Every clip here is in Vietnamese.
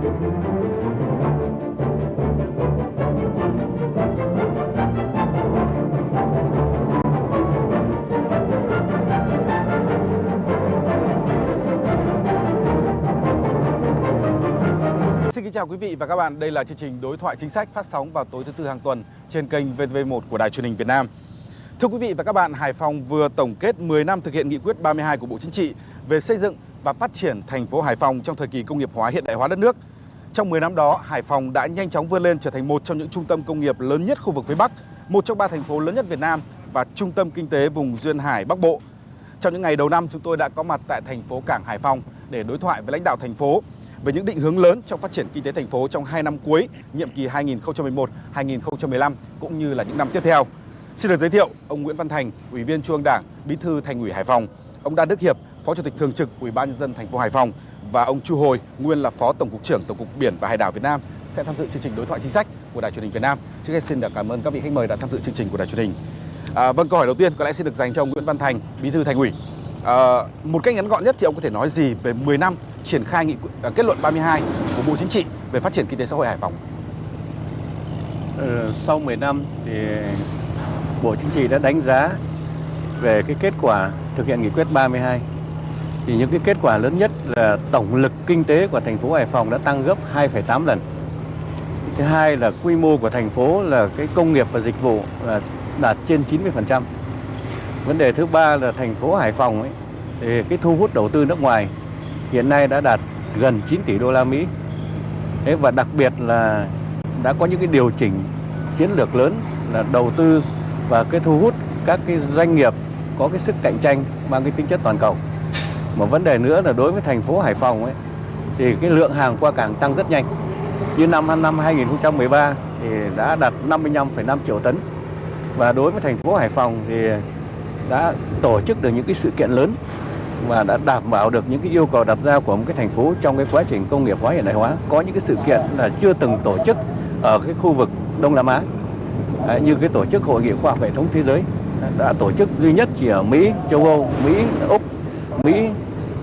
Xin kính chào quý vị và các bạn. Đây là chương trình đối thoại chính sách phát sóng vào tối thứ tư hàng tuần trên kênh VTV1 của Đài truyền hình Việt Nam. Thưa quý vị và các bạn, Hải Phòng vừa tổng kết 10 năm thực hiện nghị quyết 32 của Bộ Chính trị về xây dựng và phát triển thành phố Hải Phòng trong thời kỳ công nghiệp hóa hiện đại hóa đất nước. Trong 10 năm đó, Hải Phòng đã nhanh chóng vươn lên trở thành một trong những trung tâm công nghiệp lớn nhất khu vực phía Bắc, một trong ba thành phố lớn nhất Việt Nam và trung tâm kinh tế vùng duyên hải Bắc Bộ. Trong những ngày đầu năm, chúng tôi đã có mặt tại thành phố Cảng Hải Phòng để đối thoại với lãnh đạo thành phố về những định hướng lớn trong phát triển kinh tế thành phố trong 2 năm cuối, nhiệm kỳ 2011-2015 cũng như là những năm tiếp theo. Xin được giới thiệu ông Nguyễn Văn Thành, Ủy viên Trung ương Đảng, Bí thư Thành ủy Hải Phòng, ông Đan Đức Hiệp, Phó Chủ tịch thường trực Ủy ban nhân dân thành phố Hải Phòng và ông Chu Hồi, nguyên là Phó Tổng cục trưởng Tổng cục Biển và Hải đảo Việt Nam sẽ tham dự chương trình đối thoại chính sách của Đài truyền hình Việt Nam. Trước hết xin được cảm ơn các vị khách mời đã tham dự chương trình của Đài truyền hình. À, vâng, câu hỏi đầu tiên có lẽ xin được dành cho ông Nguyễn Văn Thành, Bí thư Thành ủy. À, một cách ngắn gọn nhất thì ông có thể nói gì về 10 năm triển khai nghị uh, kết luận 32 của Bộ Chính trị về phát triển kinh tế xã hội Hải Phòng? Ừ, sau 10 năm thì Bộ Chính trị đã đánh giá về cái kết quả thực hiện nghị quyết 32 thì những cái kết quả lớn nhất là tổng lực kinh tế của thành phố Hải Phòng đã tăng gấp 2,8 lần. Thứ hai là quy mô của thành phố là cái công nghiệp và dịch vụ là đạt trên 90%. Vấn đề thứ ba là thành phố Hải Phòng ấy thì cái thu hút đầu tư nước ngoài hiện nay đã đạt gần 9 tỷ đô la Mỹ. Thế và đặc biệt là đã có những cái điều chỉnh chiến lược lớn là đầu tư và cái thu hút các cái doanh nghiệp có cái sức cạnh tranh mang cái tính chất toàn cầu. Một vấn đề nữa là đối với thành phố Hải Phòng ấy thì cái lượng hàng qua cảng tăng rất nhanh. Như năm năm 2013 thì đã đạt 55,5 triệu tấn. Và đối với thành phố Hải Phòng thì đã tổ chức được những cái sự kiện lớn và đã đảm bảo được những cái yêu cầu đặt ra của một cái thành phố trong cái quá trình công nghiệp hóa hiện đại hóa. Có những cái sự kiện là chưa từng tổ chức ở cái khu vực Đông Nam Á Đấy, như cái tổ chức hội nghị khoa học hệ thống thế giới đã tổ chức duy nhất chỉ ở Mỹ, châu Âu, Mỹ, Úc, Mỹ,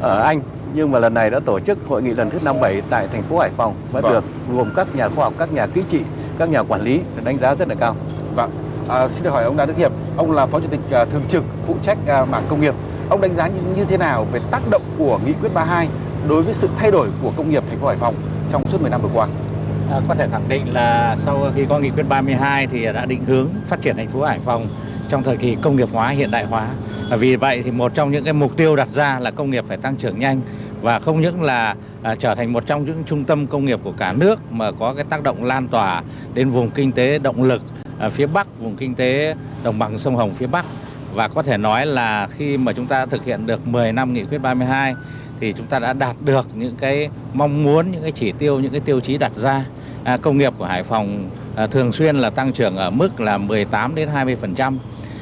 ở Anh nhưng mà lần này đã tổ chức hội nghị lần thứ 57 tại thành phố Hải Phòng và vâng. được gồm các nhà khoa học, các nhà kỹ trị, các nhà quản lý đánh giá rất là cao. Vâng. À, xin được hỏi ông Đào Đức Hiệp, ông là phó chủ tịch uh, thường trực phụ trách uh, mảng công nghiệp. Ông đánh giá như, như thế nào về tác động của nghị quyết 32 đối với sự thay đổi của công nghiệp thành phố Hải Phòng trong suốt 10 năm vừa qua? À, có thể khẳng định là sau khi có nghị quyết 32 thì đã định hướng phát triển thành phố Hải Phòng trong thời kỳ công nghiệp hóa hiện đại hóa. Vì vậy thì một trong những cái mục tiêu đặt ra là công nghiệp phải tăng trưởng nhanh và không những là à, trở thành một trong những trung tâm công nghiệp của cả nước mà có cái tác động lan tỏa đến vùng kinh tế động lực à, phía Bắc, vùng kinh tế đồng bằng sông Hồng phía Bắc và có thể nói là khi mà chúng ta thực hiện được 10 năm nghị quyết 32 thì chúng ta đã đạt được những cái mong muốn, những cái chỉ tiêu, những cái tiêu chí đặt ra. À, công nghiệp của Hải Phòng à, thường xuyên là tăng trưởng ở mức là 18 đến 20%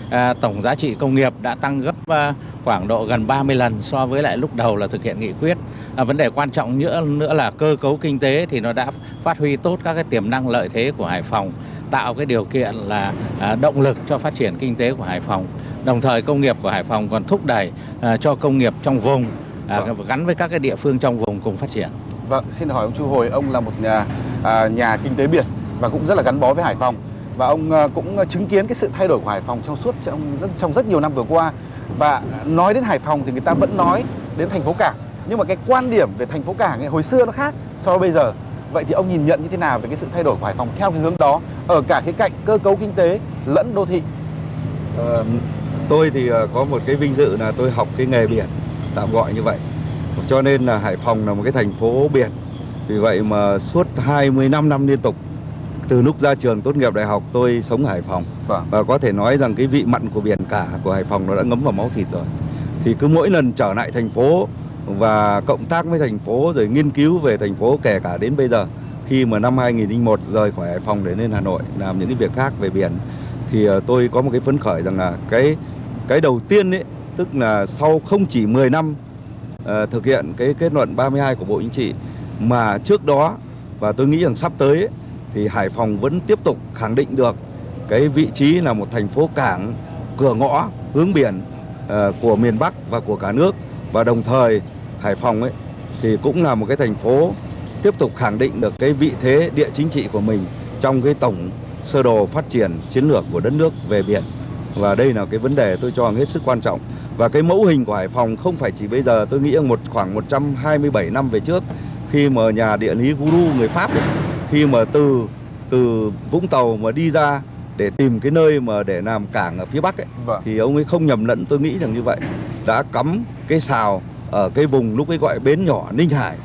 À, tổng giá trị công nghiệp đã tăng gấp à, khoảng độ gần 30 lần so với lại lúc đầu là thực hiện nghị quyết. À, vấn đề quan trọng nữa nữa là cơ cấu kinh tế thì nó đã phát huy tốt các cái tiềm năng lợi thế của Hải Phòng, tạo cái điều kiện là à, động lực cho phát triển kinh tế của Hải Phòng. Đồng thời công nghiệp của Hải Phòng còn thúc đẩy à, cho công nghiệp trong vùng à, vâng. gắn với các cái địa phương trong vùng cùng phát triển. Vâng, xin hỏi ông Chu Hồi, ông là một nhà à, nhà kinh tế biển và cũng rất là gắn bó với Hải Phòng và ông ờ, cũng chứng kiến cái sự thay đổi của Hải Phòng trong suốt trong rất, trong rất nhiều năm vừa qua. Và nói đến Hải Phòng thì người ta vẫn nói đến thành phố cảng. Nhưng mà cái quan điểm về thành phố cảng ấy, hồi xưa nó khác so với bây giờ. Vậy thì ông nhìn nhận như thế nào về cái sự thay đổi của Hải Phòng theo cái hướng đó ở cả khía cạnh cơ cấu kinh tế lẫn đô thị? À, tôi thì ờ, có một cái vinh dự là tôi học cái nghề biển tạm gọi như vậy. Cho nên là Hải Phòng là một cái thành phố biển. Vì vậy mà suốt 25 năm liên tục từ lúc ra trường tốt nghiệp đại học tôi sống ở Hải Phòng vâng. và có thể nói rằng cái vị mặn của biển cả của Hải Phòng nó đã ngấm vào máu thịt rồi thì cứ mỗi lần trở lại thành phố và cộng tác với thành phố rồi nghiên cứu về thành phố kể cả đến bây giờ khi mà năm 2001 rời khỏi Hải Phòng để lên Hà Nội làm những cái việc khác về biển thì ờ, tôi có một cái phấn khởi rằng là cái cái đầu tiên ấy tức là sau không chỉ 10 năm uh, thực hiện cái kết luận 32 của Bộ Chính trị mà trước đó và tôi nghĩ rằng sắp tới ấy, thì Hải Phòng vẫn tiếp tục khẳng định được cái vị trí là một thành phố cảng cửa ngõ hướng biển ờ, của miền Bắc và của cả nước và đồng thời Hải Phòng ấy thì cũng là một cái thành phố tiếp tục khẳng định được cái vị thế địa chính trị của mình trong cái tổng sơ đồ phát triển chiến lược của đất nước về biển. Và đây là cái vấn đề tôi cho hết sức quan trọng. Và cái mẫu hình của Hải Phòng không phải chỉ bây giờ, tôi nghĩ một khoảng 127 năm về trước khi mà nhà địa lý Guru người Pháp ấy, khi mà từ từ Vũng Tàu mà đi ra để tìm cái nơi mà để làm cảng ở phía Bắc ấy Vâng. thì ông ấy không nhầm lẫn tôi nghĩ rằng như vậy đã cắm cái xào ở cái vùng lúc ấy gọi bến nhỏ Ninh Hải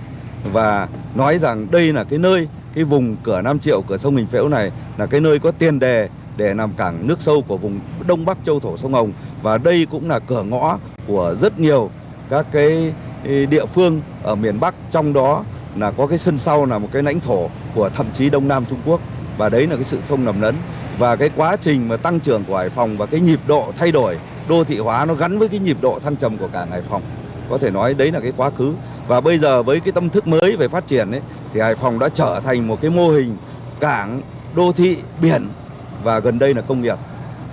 và nói rằng đây là cái nơi cái vùng cửa Nam Triệu cửa sông Hình Phễu này là cái nơi có tiền đề để làm cảng nước sâu của vùng Đông Bắc châu thổ sông Hồng và đây cũng là cửa ngõ của rất nhiều các cái địa phương ở miền Bắc trong đó là có cái sân sau là một cái lãnh thổ của thậm chí Đông Nam Trung Quốc. Và đấy là cái sự không nằm lẫn. Và cái quá trình mà tăng trưởng của Hải Phòng và cái nhịp độ thay đổi đô thị hóa nó gắn với cái nhịp độ thăng trầm của cả Hải Phòng. Có thể nói đấy là cái quá khứ. Và bây giờ với cái tâm thức mới về phát triển ấy, thì Hải Phòng đã trở thành một cái mô hình cảng, đô thị, biển. Và gần đây là công nghiệp.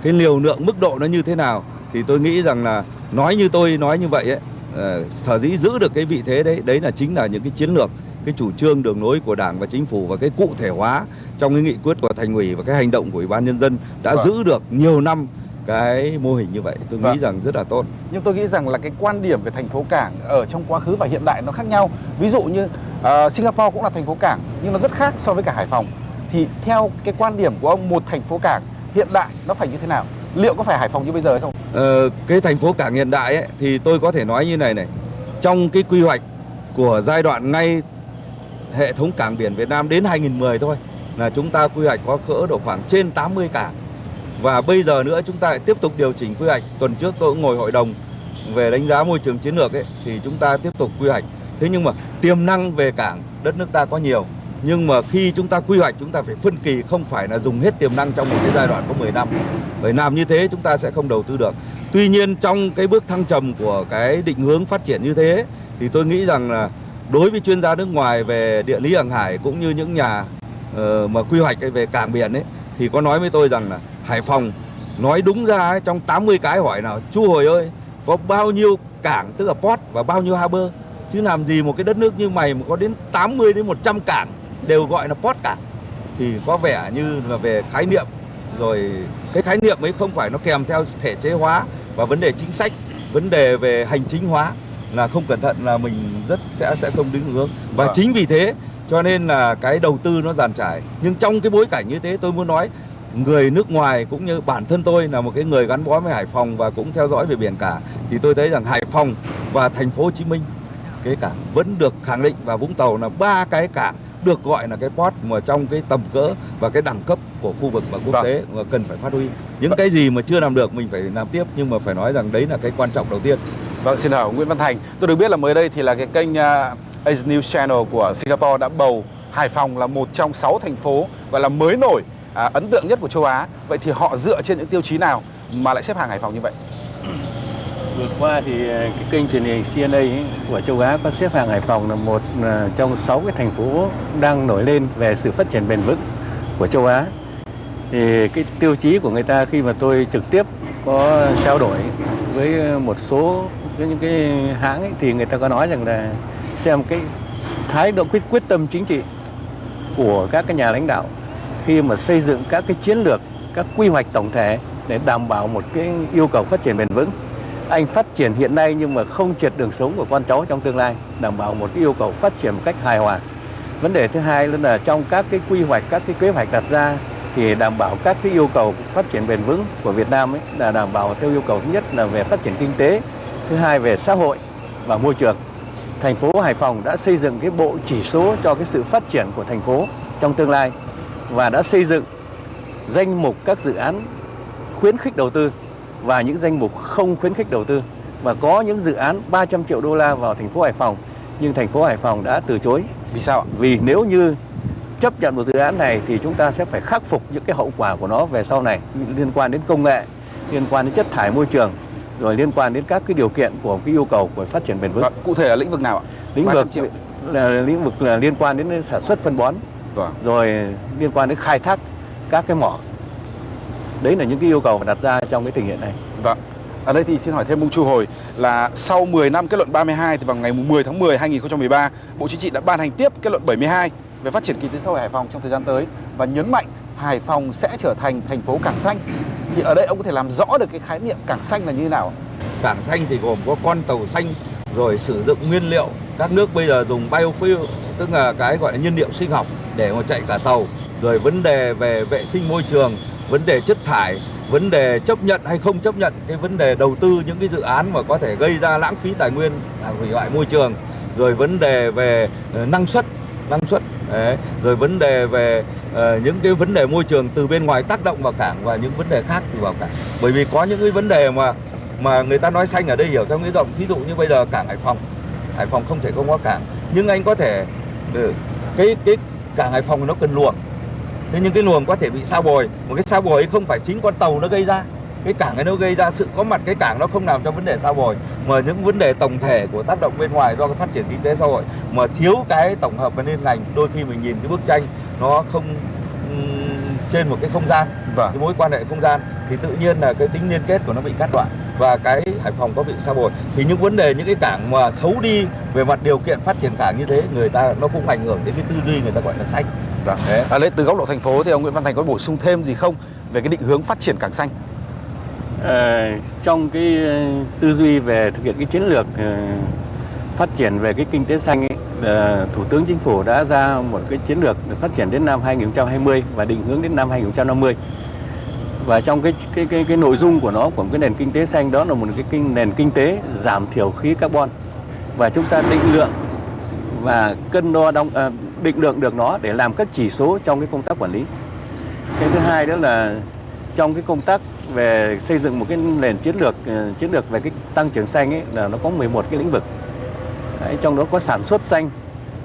Cái liều lượng mức độ nó như thế nào thì tôi nghĩ rằng là nói như tôi nói như vậy ấy ờ, sở dĩ giữ được cái vị thế đấy đấy là chính là những cái chiến lược cái chủ trương đường lối của đảng và chính phủ và cái cụ thể hóa trong cái nghị quyết của thành ủy và cái hành động của ủy ban nhân dân đã Vâng. giữ được nhiều năm cái mô hình như vậy tôi Vâng. nghĩ rằng rất là tốt Nhưng tôi nghĩ rằng là cái quan điểm về thành phố cảng ở trong quá khứ và hiện đại nó khác nhau. Ví dụ như ờ, Singapore cũng là thành phố cảng nhưng nó rất khác so với cả Hải Phòng. Thì theo cái quan điểm của ông một thành phố cảng hiện đại nó phải như thế nào? Liệu có phải Hải Phòng như bây giờ hay không? Ờ, cái thành phố cảng hiện đại ấy, thì tôi có thể nói như này này trong cái quy hoạch của giai đoạn ngay hệ thống cảng biển Việt Nam đến 2010 thôi. Là chúng ta quy hoạch có cỡ độ khoảng trên 80 cảng. Và bây giờ nữa chúng ta lại tiếp tục điều chỉnh quy hoạch. Tuần trước tôi cũng ngồi hội đồng về đánh giá môi trường chiến lược ấy, thì chúng ta tiếp tục quy hoạch. Thế nhưng mà tiềm năng về cảng đất nước ta có nhiều. Nhưng mà khi chúng ta quy hoạch, chúng ta phải phân kỳ, không phải là dùng hết tiềm năng trong một cái giai đoạn có 10 năm. Bởi làm như thế chúng ta sẽ không đầu tư được. Tuy nhiên trong cái bước thăng trầm của cái định hướng phát triển như thế thì tôi nghĩ rằng là đối với chuyên gia nước ngoài về địa lý hàng hải cũng như những nhà uh, mà quy hoạch về cảng biển ấy thì có nói với tôi rằng là Hải Phòng nói đúng ra ấy, trong 80 cái hỏi nào chú hồi ơi có bao nhiêu cảng tức là port và bao nhiêu harbor chứ làm gì một cái đất nước như mày mà có đến 80 đến 100 cảng đều gọi là port cảng thì có vẻ như là về khái niệm. Rồi cái khái niệm ấy không phải nó kèm theo thể chế hóa và vấn đề chính sách vấn đề về hành chính hóa là không cẩn thận là mình rất sẽ sẽ không đứng hướng và Vâng. chính vì thế cho nên là cái đầu tư nó giàn trải nhưng trong cái bối cảnh như thế tôi muốn nói người nước ngoài cũng như bản thân tôi là một cái người gắn bó với Hải Phòng và cũng theo dõi về biển cả thì tôi thấy rằng Hải Phòng và thành phố Hồ Chí Minh cái cảng vẫn được khẳng định và Vũng Tàu là ba cái cảng được gọi là cái port mà trong cái tầm cỡ và cái đẳng cấp của khu vực và quốc Vâng. tế mà cần phải phát huy những cái gì mà chưa làm được mình phải làm tiếp nhưng mà phải nói rằng đấy là cái quan trọng đầu tiên Vâng, xin hỏi Nguyễn Văn Thành. Tôi được biết là mới đây thì là cái kênh uh, Asia News Channel của Singapore đã bầu Hải Phòng là một trong 6 thành phố gọi là mới nổi, à, ấn tượng nhất của châu Á. Vậy thì họ dựa trên những tiêu chí nào mà lại xếp hàng Hải Phòng như vậy? Vừa qua thì ờ, cái kênh truyền hình CNA ấy, của châu Á có xếp hạng Hải Phòng là một ờ, trong sáu cái thành phố đang nổi lên về sự phát triển bền vững của châu Á. Thì cái tiêu chí của người ta khi mà tôi trực tiếp có trao đổi với một số những cái hãng ấy, thì người ta có nói rằng là xem cái thái độ quyết quyết tâm chính trị của các cái nhà lãnh đạo khi mà xây dựng các cái chiến lược, các quy hoạch tổng thể để đảm bảo một cái yêu cầu phát triển bền vững. Anh phát triển hiện nay nhưng mà không triệt đường sống của con cháu trong tương lai, đảm bảo một cái yêu cầu phát triển một cách hài hòa. Vấn đề thứ hai là trong các cái quy hoạch, các cái kế hoạch đặt ra thì đảm bảo các cái yêu cầu phát triển bền vững của Việt Nam ấy là đảm bảo theo yêu cầu thứ nhất là về phát triển kinh tế, thứ hai về xã hội và môi trường. Thành phố Hải Phòng đã xây dựng cái bộ chỉ số cho cái sự phát triển của thành phố trong tương lai và đã xây dựng danh mục các dự án khuyến khích đầu tư và những danh mục không khuyến khích đầu tư và có những dự án 300 triệu đô la vào thành phố Hải Phòng nhưng thành phố Hải Phòng đã từ chối Vì sao ạ? vì nếu như chấp nhận một dự án này thì chúng ta sẽ phải khắc phục những cái hậu quả của nó về sau này liên quan đến công nghệ, liên quan đến chất thải môi trường, rồi liên quan đến các cái điều kiện của cái yêu cầu của phát triển bền vững. Vâng, cụ thể là lĩnh vực nào ạ? Lĩnh 300 vực là lĩnh vực là liên quan đến sản xuất phân bón, Vâng. rồi liên quan đến khai thác các cái mỏ. Đấy là những cái yêu cầu đặt ra trong cái tình hiện này. Vâng. Ở đây thì xin hỏi thêm ông Chu Hồi là sau 10 năm kết luận 32 thì vào ngày 10 tháng 10 2013, Bộ Chính trị đã ban hành tiếp kết luận 72 về phát triển kinh tế xã hội Hải Phòng trong thời gian tới và nhấn mạnh Hải Phòng sẽ trở thành thành phố cảng xanh. Thì ở đây ông có thể làm rõ được cái khái niệm cảng xanh là như thế nào? Cảng xanh thì gồm có con tàu xanh, rồi sử dụng nguyên liệu các nước bây giờ dùng biofuel, tức là cái gọi là nhiên liệu sinh học để mà chạy cả tàu rồi vấn đề về vệ sinh môi trường, vấn đề chất thải, vấn đề chấp nhận hay không chấp nhận, cái vấn đề đầu tư những cái dự án mà có thể gây ra lãng phí tài nguyên, hủy hoại môi trường rồi vấn đề về ờ, năng suất năng suất. Đấy. rồi vấn đề về uh, những cái vấn đề môi trường từ bên ngoài tác động vào cảng và những vấn đề khác thì vào cảng. Bởi vì có những cái vấn đề mà mà người ta nói xanh ở đây hiểu theo nghĩa rộng. Thí dụ như bây giờ cảng Hải Phòng Hải Phòng không thể không có cảng. Nhưng anh có thể ừ, cái cái cảng Hải Phòng nó cần luồng. Thế nhưng cái luồng có thể bị sao bồi. Một cái sao bồi ấy không phải chính con tàu nó gây ra cái cảng ấy nó gây ra sự có mặt cái cảng nó không nằm trong vấn đề sao bồi mà những vấn đề tổng thể của tác động bên ngoài do cái phát triển kinh tế xã hội mà thiếu cái tổng hợp và liên ngành đôi khi mình nhìn cái bức tranh nó không trên một cái không gian vâng. cái mối quan hệ không gian thì tự nhiên là cái tính liên kết của nó bị cắt đoạn và cái Hải Phòng có bị sao bồi thì những vấn đề những cái cảng mà xấu đi về mặt điều kiện phát triển cảng như thế người ta nó cũng ảnh hưởng đến cái tư duy người ta gọi là xanh Vâng. À, lấy từ góc độ thành phố thì ông Nguyễn Văn Thành có bổ sung thêm gì không về cái định hướng phát triển cảng xanh? Ờ, trong cái ờ, tư duy về thực hiện cái chiến lược ờ, phát triển về cái kinh tế xanh ấy, Thủ tướng Chính phủ đã ra một cái chiến lược phát triển đến năm 2020 và định hướng đến năm 2050 và trong cái cái cái cái nội dung của nó của cái nền kinh tế xanh đó là một cái kinh, nền kinh tế giảm thiểu khí carbon và chúng ta định lượng và cân đo đong à, định lượng được nó để làm các chỉ số trong cái công tác quản lý. Cái thứ hai đó là trong cái công tác về xây dựng một cái nền chiến lược ờ, chiến lược về cái tăng trưởng xanh ấy là nó có 11 cái lĩnh vực. Đấy, trong đó có sản xuất xanh,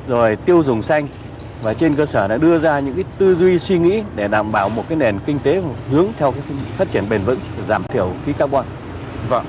rồi tiêu dùng xanh và trên cơ sở đã đưa ra những cái tư duy suy nghĩ để đảm bảo một cái nền kinh tế hướng theo cái phát triển bền vững, giảm thiểu khí carbon. Vâng.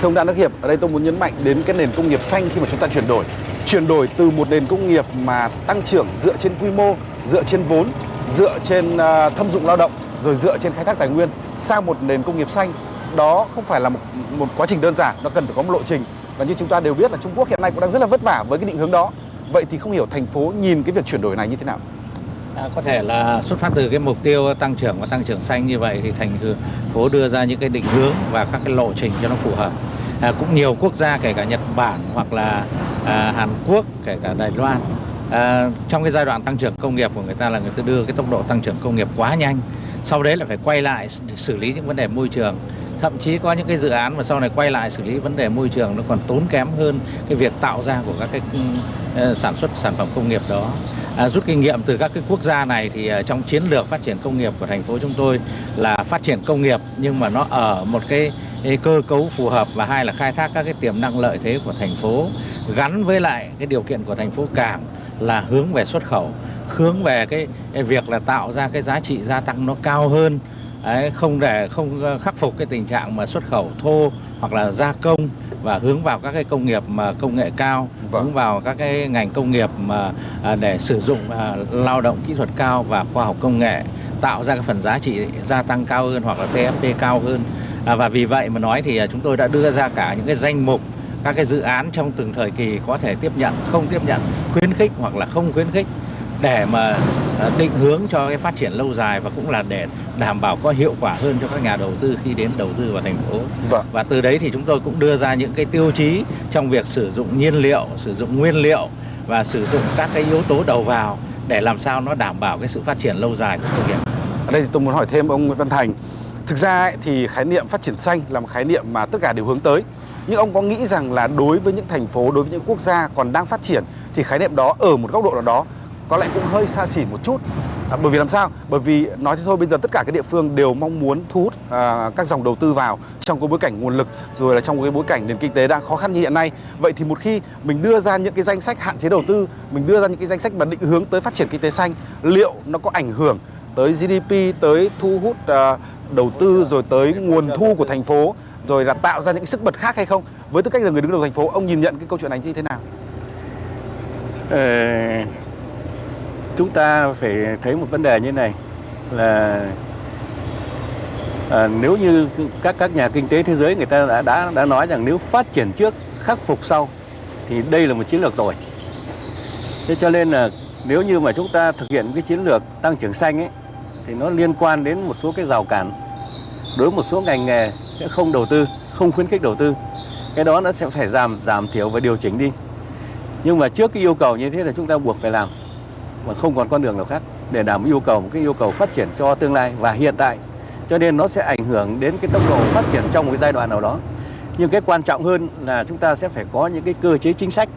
Thưa ông Đặng Đức Hiệp, ở đây tôi muốn nhấn mạnh đến cái nền công nghiệp xanh khi mà chúng ta chuyển đổi chuyển đổi từ một nền công nghiệp mà tăng trưởng dựa trên quy mô, dựa trên vốn, dựa trên ờ, thâm dụng lao động, rồi dựa trên khai thác tài nguyên sang một nền công nghiệp xanh đó không phải là một, một quá trình đơn giản, nó cần phải có một lộ trình và như chúng ta đều biết là Trung Quốc hiện nay cũng đang rất là vất vả với cái định hướng đó. Vậy thì không hiểu thành phố nhìn cái việc chuyển đổi này như thế nào? À, có thể là xuất phát từ cái mục tiêu tăng trưởng và tăng trưởng xanh như vậy thì thành phố đưa ra những cái định hướng và các cái lộ trình cho nó phù hợp à, cũng nhiều quốc gia kể cả Nhật Bản hoặc là à, Hàn Quốc kể cả Đài Loan à, trong cái giai đoạn tăng trưởng công nghiệp của người ta là người ta đưa cái tốc độ tăng trưởng công nghiệp quá nhanh sau đấy là phải quay lại xử lý những vấn đề môi trường. Thậm chí có những cái dự án mà sau này quay lại xử lý vấn đề môi trường nó còn tốn kém hơn cái việc tạo ra của các cái ừ, ờ, sản xuất sản phẩm công nghiệp đó. À, rút kinh nghiệm từ các cái quốc gia này thì ờ, trong chiến lược phát triển công nghiệp của thành phố chúng tôi là phát triển công nghiệp nhưng mà nó ở một cái cơ cấu phù hợp và hai là khai thác các cái tiềm năng lợi thế của thành phố gắn với lại cái điều kiện của thành phố cảng là hướng về xuất khẩu hướng về cái, cái việc là tạo ra cái giá trị gia tăng nó cao hơn. Đấy, không để không khắc phục cái tình trạng mà xuất khẩu thô hoặc là gia công và hướng vào các cái công nghiệp mà công nghệ cao vâng. hướng vào các cái ngành công nghiệp mà à, để sử dụng à, lao động kỹ thuật cao và khoa học công nghệ tạo ra cái phần giá trị gia tăng cao hơn hoặc là TFP cao hơn. À, và vì vậy mà nói thì chúng tôi đã đưa ra cả những cái danh mục các cái dự án trong từng thời kỳ có thể tiếp nhận, không tiếp nhận, khuyến khích hoặc là không khuyến khích để mà à, định hướng cho cái phát triển lâu dài và cũng là để đảm bảo có hiệu quả hơn cho các nhà đầu tư khi đến đầu tư vào thành phố. Vâng. Và từ đấy thì chúng tôi cũng đưa ra những cái tiêu chí trong việc sử dụng nhiên liệu, sử dụng nguyên liệu và sử dụng các cái yếu tố đầu vào để làm sao nó đảm bảo cái sự phát triển lâu dài của công nghiệp. Ở đây thì tôi muốn hỏi thêm ông Nguyễn Văn Thành Thực ra ấy, thì khái niệm phát triển xanh là một khái niệm mà tất cả đều hướng tới. Nhưng ông có nghĩ rằng là đối với những thành phố, đối với những quốc gia còn đang phát triển thì khái niệm đó ở một góc độ nào đó có lẽ cũng hơi xa xỉ một chút. À, bởi vì làm sao? Bởi vì nói thế thôi bây giờ tất cả các địa phương đều mong muốn thu hút à, các dòng đầu tư vào trong cái bối cảnh nguồn lực rồi là trong cái bối cảnh nền kinh tế đang khó khăn như hiện nay. Vậy thì một khi mình đưa ra những cái danh sách hạn chế đầu tư, mình đưa ra những cái danh sách mà định hướng tới phát triển kinh tế xanh, liệu nó có ảnh hưởng tới GDP, tới thu hút à, đầu tư rồi tới nguồn thu của thành phố rồi là tạo ra những sức bật khác hay không với tư cách là người đứng đầu thành phố ông nhìn nhận cái câu chuyện này như thế nào ờ, chúng ta phải thấy một vấn đề như này là À, nếu như các các nhà kinh tế thế giới người ta đã đã đã nói rằng nếu phát triển trước khắc phục sau thì đây là một chiến lược tồi. Thế cho nên là nếu như mà chúng ta thực hiện cái chiến lược tăng trưởng xanh ấy thì nó liên quan đến một số cái rào cản đối với một số ngành nghề sẽ không đầu tư, không khuyến khích đầu tư. Cái đó nó sẽ phải giảm giảm thiểu và điều chỉnh đi. Nhưng mà trước cái yêu cầu như thế là chúng ta buộc phải làm mà không còn con đường nào khác để đảm yêu cầu một cái yêu cầu phát triển cho tương lai và hiện tại. Cho nên nó sẽ ảnh hưởng đến cái tốc độ phát triển trong một cái giai đoạn nào đó. Nhưng cái quan trọng hơn là chúng ta sẽ phải có những cái cơ chế chính sách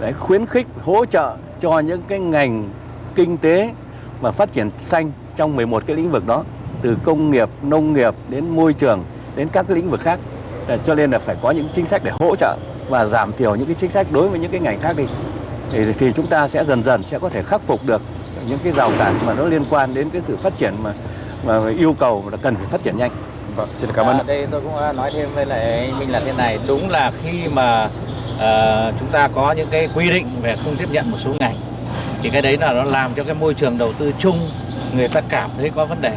để khuyến khích hỗ trợ cho những cái ngành kinh tế mà phát triển xanh trong 11 cái lĩnh vực đó từ công nghiệp, nông nghiệp đến môi trường đến các cái lĩnh vực khác. Cho nên là phải có những chính sách để hỗ trợ và giảm thiểu những cái chính sách đối với những cái ngành khác đi. Thì, thì chúng ta sẽ dần dần sẽ có thể khắc phục được những cái rào cản mà nó liên quan đến cái sự phát triển mà mà yêu cầu là cần phải phát triển nhanh. Vâng, xin cảm ơn. À, đây tôi cũng nói thêm với lại mình là thế này, đúng là khi mà uh, chúng ta có những cái quy định về không tiếp nhận một số ngành thì cái đấy là nó làm cho cái môi trường đầu tư chung người ta cảm thấy có vấn đề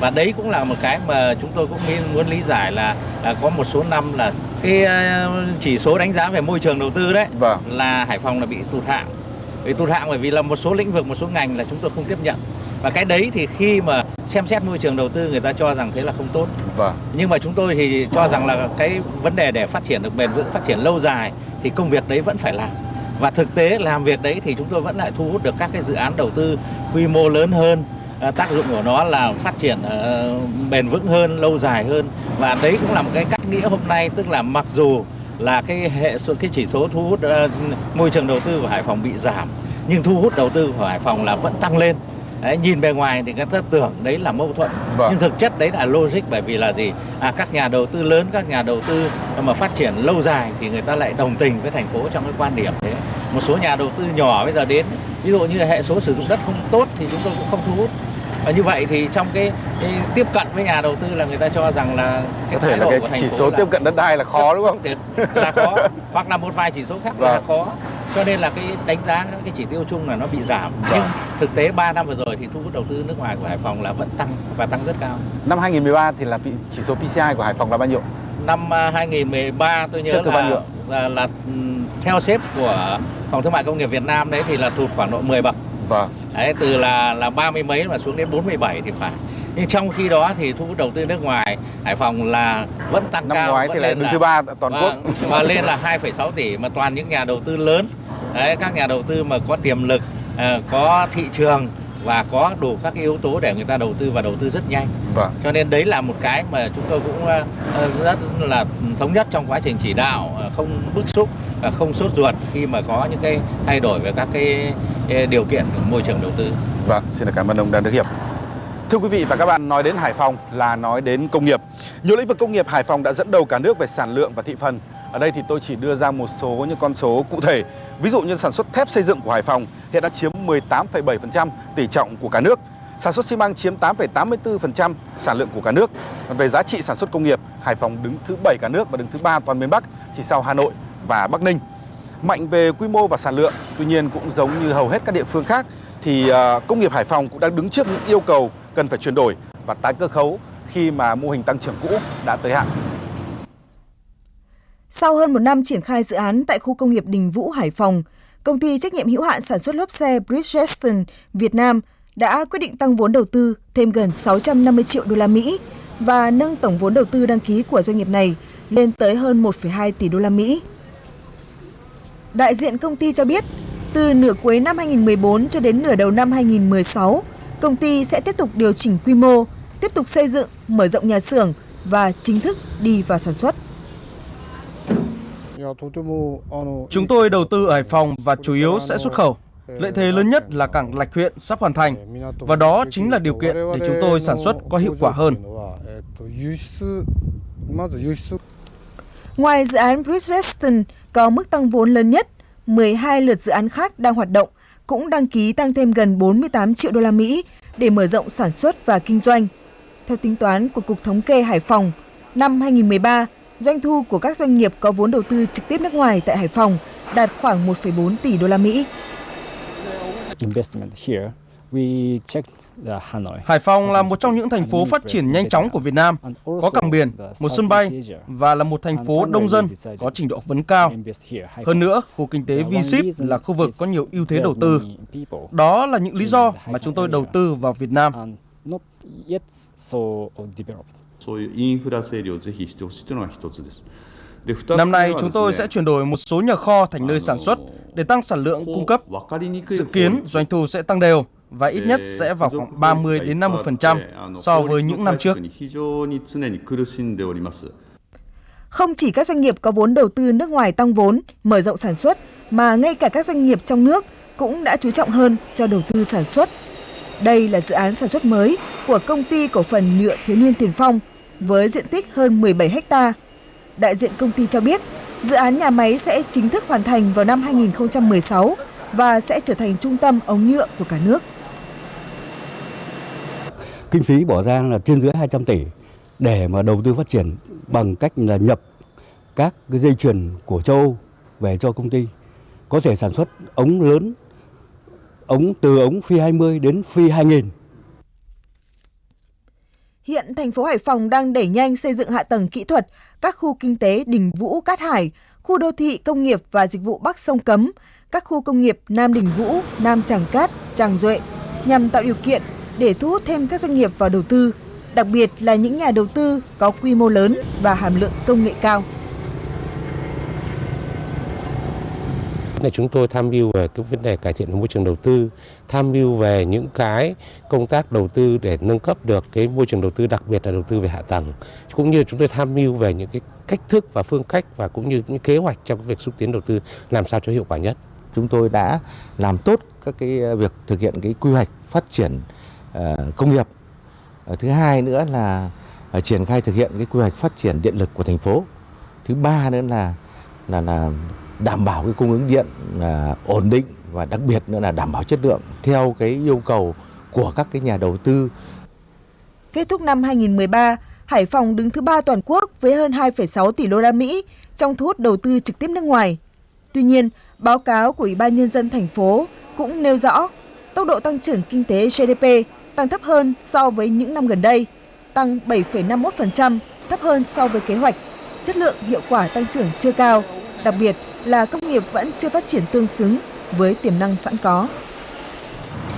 và đấy cũng là một cái mà chúng tôi cũng muốn lý giải là, là có một số năm là cái uh, chỉ số đánh giá về môi trường đầu tư đấy Vâng. là Hải Phòng là bị tụt hạng. Bị tụt hạng bởi vì là một số lĩnh vực một số ngành là chúng tôi không tiếp nhận. Và cái đấy thì khi mà xem xét môi trường đầu tư người ta cho rằng thế là không tốt. Vâng. nhưng mà chúng tôi thì cho rằng là cái vấn đề để phát triển được bền vững phát triển lâu dài thì công việc đấy vẫn phải làm. Và thực tế làm việc đấy thì chúng tôi vẫn lại thu hút được các cái dự án đầu tư quy mô lớn hơn. À, tác dụng của nó là phát triển uh, bền vững hơn lâu dài hơn. Và đấy cũng là một cái cách nghĩa hôm nay tức là mặc dù là cái hệ số cái chỉ số thu hút uh, môi trường đầu tư của Hải Phòng bị giảm nhưng thu hút đầu tư của Hải Phòng là vẫn tăng lên. Đấy, nhìn bề ngoài thì người ta tưởng đấy là mâu thuẫn Vâng. nhưng thực chất đấy là logic bởi vì là gì? À, các nhà đầu tư lớn các nhà đầu tư mà phát triển lâu dài thì người ta lại đồng tình với thành phố trong cái quan điểm thế. Một số nhà đầu tư nhỏ bây giờ đến ví dụ như hệ số sử dụng đất không tốt thì chúng tôi cũng không thu hút và như vậy thì trong cái, cái tiếp cận với nhà đầu tư là người ta cho rằng là Có cái thể thái là cái chỉ số là tiếp cận đất đai là khó đúng không? Là khó hoặc là một vài chỉ số khác là Vâng. khó cho nên là cái đánh giá cái chỉ tiêu chung là nó bị giảm Vâng. nhưng thực tế 3 năm vừa rồi thì thu hút đầu tư nước ngoài của Hải Phòng là vẫn tăng và tăng rất cao Năm 2013 thì là chỉ số PCI của Hải Phòng là bao nhiêu? năm à, 2013 tôi nhớ thứ bao là, nhiêu? là là ừm, theo xếp của phòng thương mại công nghiệp Việt Nam đấy thì là tụt khoảng độ 10 bậc Vâng. đấy từ là là ba mươi mấy mà xuống đến 47 thì phải nhưng trong khi đó thì thu hút đầu tư nước ngoài Hải Phòng là vẫn tăng Năm cao ngoái vẫn thì là lên đứng thứ ba toàn quốc. Vâng, và lên là 2,6 tỷ mà toàn những nhà đầu tư lớn đấy các nhà đầu tư mà có tiềm lực à, có thị trường và có đủ các cái yếu tố để người ta đầu tư và đầu tư rất nhanh Vâng. cho nên đấy là một cái mà chúng tôi cũng ờ, ờ, rất là thống nhất trong quá trình chỉ đạo ờ, không bức xúc và không sốt ruột khi mà có những cái thay đổi về các cái điều kiện của môi trường đầu tư Vâng, xin cảm ơn ông Đàn Đức Hiệp. Thưa quý vị và các bạn, nói đến Hải Phòng là nói đến công nghiệp. Nhiều lĩnh vực công nghiệp Hải Phòng đã dẫn đầu cả nước về sản lượng và thị phần. Ở đây thì tôi chỉ đưa ra một số những con số cụ thể. Ví dụ như sản xuất thép xây dựng của Hải Phòng hiện đã chiếm 18,7% tỷ trọng của cả nước. Sản xuất xi măng chiếm 8,84% sản lượng của cả nước. Về giá trị sản xuất công nghiệp, Hải Phòng đứng thứ 7 cả nước và đứng thứ 3 toàn miền Bắc, chỉ sau Hà Nội và Bắc Ninh. Mạnh về quy mô và sản lượng, tuy nhiên cũng giống như hầu hết các địa phương khác thì ờ, công nghiệp Hải Phòng cũng đang đứng trước những yêu cầu cần phải chuyển đổi và tái cơ cấu khi mà mô hình tăng trưởng cũ đã tới hạn. Sau hơn một năm triển khai dự án tại khu công nghiệp Đình Vũ, Hải Phòng, công ty trách nhiệm hữu hạn sản xuất lốp xe Bridgestone Việt Nam đã quyết định tăng vốn đầu tư thêm gần 650 triệu đô la Mỹ và nâng tổng vốn đầu tư đăng ký của doanh nghiệp này lên tới hơn 1,2 tỷ đô la Mỹ. Đại diện công ty cho biết, từ nửa cuối năm 2014 cho đến nửa đầu năm 2016, công ty sẽ tiếp tục điều chỉnh quy mô, tiếp tục xây dựng, mở rộng nhà xưởng và chính thức đi vào sản xuất. Chúng tôi đầu tư ở Hải Phòng và chủ yếu sẽ xuất khẩu. Lợi thế lớn nhất là cảng Lạch Huyện sắp hoàn thành và đó chính là điều kiện để chúng tôi sản xuất có hiệu quả hơn. Ngoài dự án Bridgestone có mức tăng vốn lớn nhất, 12 lượt dự án khác đang hoạt động cũng đăng ký tăng thêm gần 48 triệu đô la Mỹ để mở rộng sản xuất và kinh doanh. Theo tính toán của Cục Thống kê Hải Phòng, năm 2013, doanh thu của các doanh nghiệp có vốn đầu tư trực tiếp nước ngoài tại Hải Phòng đạt khoảng 1,4 tỷ đô la Mỹ. Hải Phòng là một trong những thành phố phát triển nhanh chóng của Việt Nam, có cảng biển, một sân bay và là một thành phố đông dân, có trình độ học vấn cao. Hơn nữa, khu kinh tế V-SHIP là khu vực có nhiều ưu thế đầu tư. Đó là những lý do mà chúng tôi đầu tư vào Việt Nam. Năm nay chúng tôi sẽ chuyển đổi một số nhà kho thành nơi sản xuất để tăng sản lượng cung cấp. Dự kiến doanh thu sẽ tăng đều và ít nhất sẽ vào khoảng 30 đến 50% so với những năm trước. Không chỉ các doanh nghiệp có vốn đầu tư nước ngoài tăng vốn, mở rộng sản xuất, mà ngay cả các doanh nghiệp trong nước cũng đã chú trọng hơn cho đầu tư sản xuất. Đây là dự án sản xuất mới của công ty cổ phần nhựa thiếu niên Tiền Phong với diện tích hơn 17 ha. Đại diện công ty cho biết, dự án nhà máy sẽ chính thức hoàn thành vào năm 2016 và sẽ trở thành trung tâm ống nhựa của cả nước. Kinh phí bỏ ra là trên dưới 200 tỷ để mà đầu tư phát triển bằng cách là nhập các cái dây chuyền của châu Âu về cho công ty có thể sản xuất ống lớn ống từ ống phi 20 đến phi 2000. Hiện thành phố Hải Phòng đang đẩy nhanh xây dựng hạ tầng kỹ thuật, các khu kinh tế Đình Vũ, Cát Hải, khu đô thị công nghiệp và dịch vụ Bắc Sông Cấm, các khu công nghiệp Nam Đình Vũ, Nam Tràng Cát, Tràng Duệ nhằm tạo điều kiện để thu hút thêm các doanh nghiệp vào đầu tư, đặc biệt là những nhà đầu tư có quy mô lớn và hàm lượng công nghệ cao. Là chúng tôi tham mưu về cái vấn đề cải thiện môi trường đầu tư, tham mưu về những cái công tác đầu tư để nâng cấp được cái môi trường đầu tư, đặc biệt là đầu tư về hạ tầng, cũng như chúng tôi tham mưu về những cái cách thức và phương cách và cũng như những kế hoạch trong việc xúc tiến đầu tư làm sao cho hiệu quả nhất. Chúng tôi đã làm tốt các cái việc thực hiện cái quy hoạch phát triển ờ, công nghiệp. Ờ, thứ hai nữa là ờ, triển khai thực hiện cái quy hoạch phát triển điện lực của thành phố. Thứ ba nữa là là là đảm bảo cái cung ứng điện à, ổn định và đặc biệt nữa là đảm bảo chất lượng theo cái yêu cầu của các cái nhà đầu tư. Kết thúc năm 2013, Hải Phòng đứng thứ ba toàn quốc với hơn 2,6 tỷ đô la Mỹ trong thu hút đầu tư trực tiếp nước ngoài. Tuy nhiên, báo cáo của Ủy ban nhân dân thành phố cũng nêu rõ tốc độ tăng trưởng kinh tế GDP tăng thấp hơn so với những năm gần đây, tăng 7,51%, thấp hơn so với kế hoạch. Chất lượng hiệu quả tăng trưởng chưa cao, đặc biệt là công nghiệp vẫn chưa phát triển tương xứng với tiềm năng sẵn có.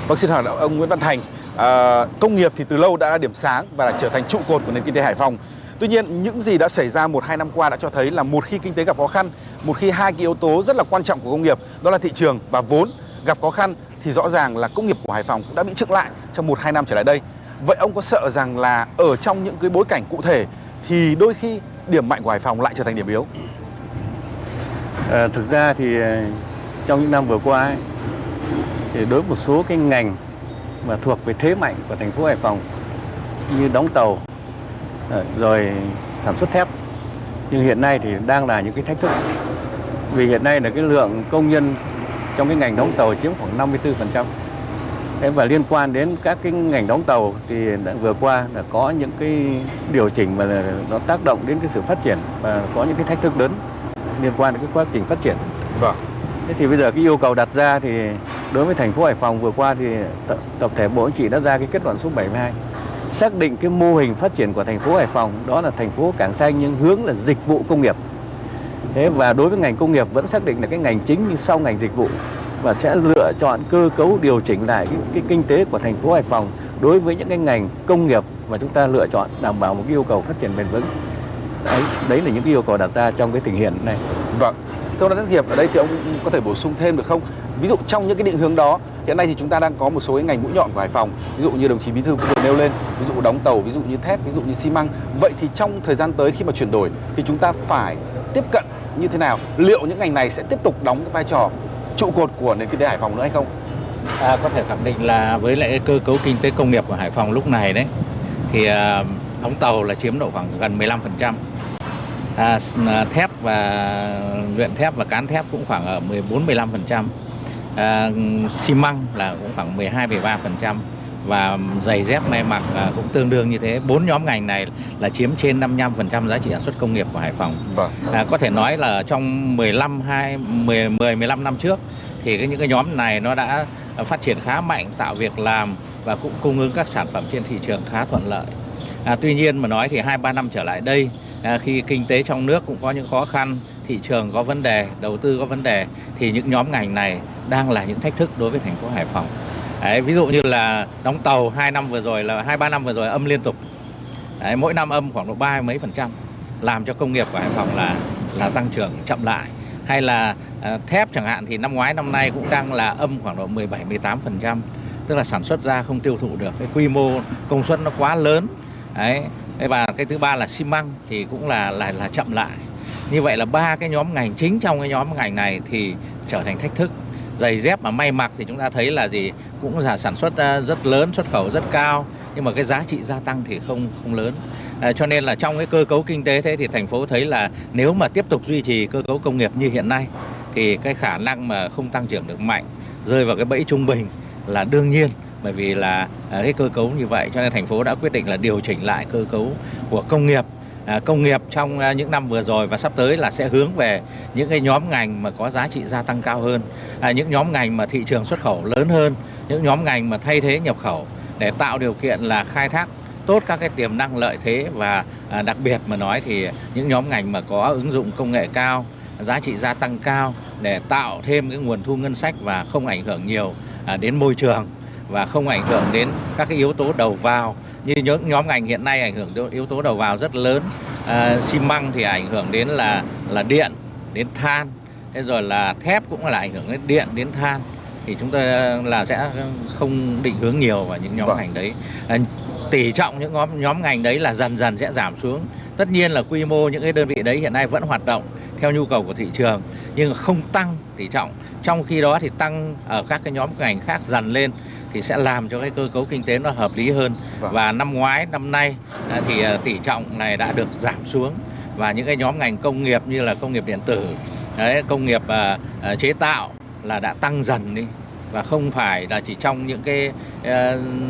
Vâng, xin hỏi ông Nguyễn Văn Thành, à, công nghiệp thì từ lâu đã là điểm sáng và là trở thành trụ cột của nền kinh tế Hải Phòng. Tuy nhiên, những gì đã xảy ra một hai năm qua đã cho thấy là một khi kinh tế gặp khó khăn, một khi hai cái yếu tố rất là quan trọng của công nghiệp đó là thị trường và vốn gặp khó khăn thì rõ ràng là công nghiệp của Hải Phòng cũng đã bị chững lại trong một hai năm trở lại đây. Vậy ông có sợ rằng là ở trong những cái bối cảnh cụ thể thì đôi khi điểm mạnh của Hải Phòng lại trở thành điểm yếu? À, thực ra thì ờ, trong những năm vừa qua ấy, thì đối với một số cái ngành mà thuộc về thế mạnh của thành phố Hải Phòng như đóng tàu ờ, rồi sản xuất thép nhưng hiện nay thì đang là những cái thách thức vì hiện nay là cái lượng công nhân trong cái ngành đóng tàu chiếm khoảng 54%. Thế và liên quan đến các cái ngành đóng tàu thì đã vừa qua là có những cái điều chỉnh mà nó tác động đến cái sự phát triển và có những cái thách thức lớn liên quan đến cái quá trình phát triển. Vâng. Thế thì bây giờ cái yêu cầu đặt ra thì đối với thành phố Hải Phòng vừa qua thì tập, tập thể Bộ Chính trị đã ra cái kết luận số 72 xác định cái mô hình phát triển của thành phố Hải Phòng đó là thành phố cảng xanh nhưng hướng là dịch vụ công nghiệp. Thế và đối với ngành công nghiệp vẫn xác định là cái ngành chính nhưng sau ngành dịch vụ và sẽ lựa chọn cơ cấu điều chỉnh lại cái, cái kinh tế của thành phố Hải Phòng đối với những cái ngành công nghiệp mà chúng ta lựa chọn đảm bảo một cái yêu cầu phát triển bền vững. Đấy, đấy là những cái yêu cầu đặt ra trong cái tình hiện này. Vâng. Thưa ông Đắc Hiệp, ở đây thì ông có thể bổ sung thêm được không? Ví dụ trong những cái định hướng đó, hiện nay thì chúng ta đang có một số cái ngành mũi nhọn của Hải Phòng, ví dụ như đồng chí Bí thư vừa nêu lên, ví dụ đóng tàu, ví dụ như thép, ví dụ như xi măng. Vậy thì trong thời gian tới khi mà chuyển đổi thì chúng ta phải tiếp cận như thế nào? Liệu những ngành này sẽ tiếp tục đóng cái vai trò trụ cột của nền kinh tế Hải Phòng nữa hay không? À, có thể khẳng định là với lại cơ cấu kinh tế công nghiệp của Hải Phòng lúc này đấy thì à, đóng tàu là chiếm độ khoảng gần 15%. À, thép và luyện thép và cán thép cũng khoảng ở 14 15%. À, xi măng là cũng khoảng 12 13% và giày dép may mặc à, cũng tương đương như thế. Bốn nhóm ngành này là chiếm trên 55% giá trị sản xuất công nghiệp của Hải Phòng. Vâng. À, có thể nói là trong 15 2 10 10 15 năm trước thì cái những cái nhóm này nó đã phát triển khá mạnh, tạo việc làm và cũng cung ứng các sản phẩm trên thị trường khá thuận lợi. À, tuy nhiên mà nói thì hai ba năm trở lại đây à, khi kinh tế trong nước cũng có những khó khăn, thị trường có vấn đề, đầu tư có vấn đề thì những nhóm ngành này đang là những thách thức đối với thành phố Hải Phòng. Đấy, ví dụ như là đóng tàu hai năm vừa rồi là hai ba năm vừa rồi âm liên tục. Đấy, mỗi năm âm khoảng độ ba mấy phần trăm làm cho công nghiệp của Hải Phòng là là tăng trưởng chậm lại hay là uh, thép chẳng hạn thì năm ngoái năm nay cũng đang là âm khoảng độ 17 18 phần trăm tức là sản xuất ra không tiêu thụ được cái quy mô công suất nó quá lớn đấy và cái thứ ba là xi măng thì cũng là là là chậm lại. Như vậy là ba cái nhóm ngành chính trong cái nhóm ngành này thì trở thành thách thức. Giày dép mà may mặc thì chúng ta thấy là gì? Cũng là sản xuất rất lớn xuất khẩu rất cao nhưng mà cái giá trị gia tăng thì không không lớn. À, cho nên là trong cái cơ cấu kinh tế thế thì thành phố thấy là nếu mà tiếp tục duy trì cơ cấu công nghiệp như hiện nay thì cái khả năng mà không tăng trưởng được mạnh rơi vào cái bẫy trung bình là đương nhiên bởi vì là à, cái cơ cấu như vậy cho nên thành phố đã quyết định là điều chỉnh lại cơ cấu của công nghiệp. À, công nghiệp trong à, những năm vừa rồi và sắp tới là sẽ hướng về những cái nhóm ngành mà có giá trị gia tăng cao hơn. À, những nhóm ngành mà thị trường xuất khẩu lớn hơn những nhóm ngành mà thay thế nhập khẩu để tạo điều kiện là khai thác tốt các cái tiềm năng lợi thế và à, đặc biệt mà nói thì những nhóm ngành mà có ứng dụng công nghệ cao giá trị gia tăng cao để tạo thêm cái nguồn thu ngân sách và không ảnh hưởng nhiều à, đến môi trường và không ảnh hưởng đến các cái yếu tố đầu vào. Như những nhóm ngành hiện nay ảnh hưởng đến yếu tố đầu vào rất lớn. À, xi măng thì ảnh hưởng đến là là điện đến than. Thế rồi là thép cũng là ảnh hưởng đến điện đến than. Thì chúng ta là sẽ không định hướng nhiều vào những nhóm vâng. ngành đấy. À, tỷ trọng những nhóm nhóm ngành đấy là dần dần sẽ giảm xuống. Tất nhiên là quy mô những cái đơn vị đấy hiện nay vẫn hoạt động theo nhu cầu của thị trường nhưng không tăng tỷ trọng. Trong khi đó thì tăng ở các cái nhóm ngành khác dần lên thì sẽ làm cho cái cơ cấu kinh tế nó hợp lý hơn. Vâng. và năm ngoái năm nay thì tỷ trọng này đã được giảm xuống. Và những cái nhóm ngành công nghiệp như là công nghiệp điện tử đấy, công nghiệp uh, chế tạo là đã tăng dần đi. Và không phải là chỉ trong những cái uh,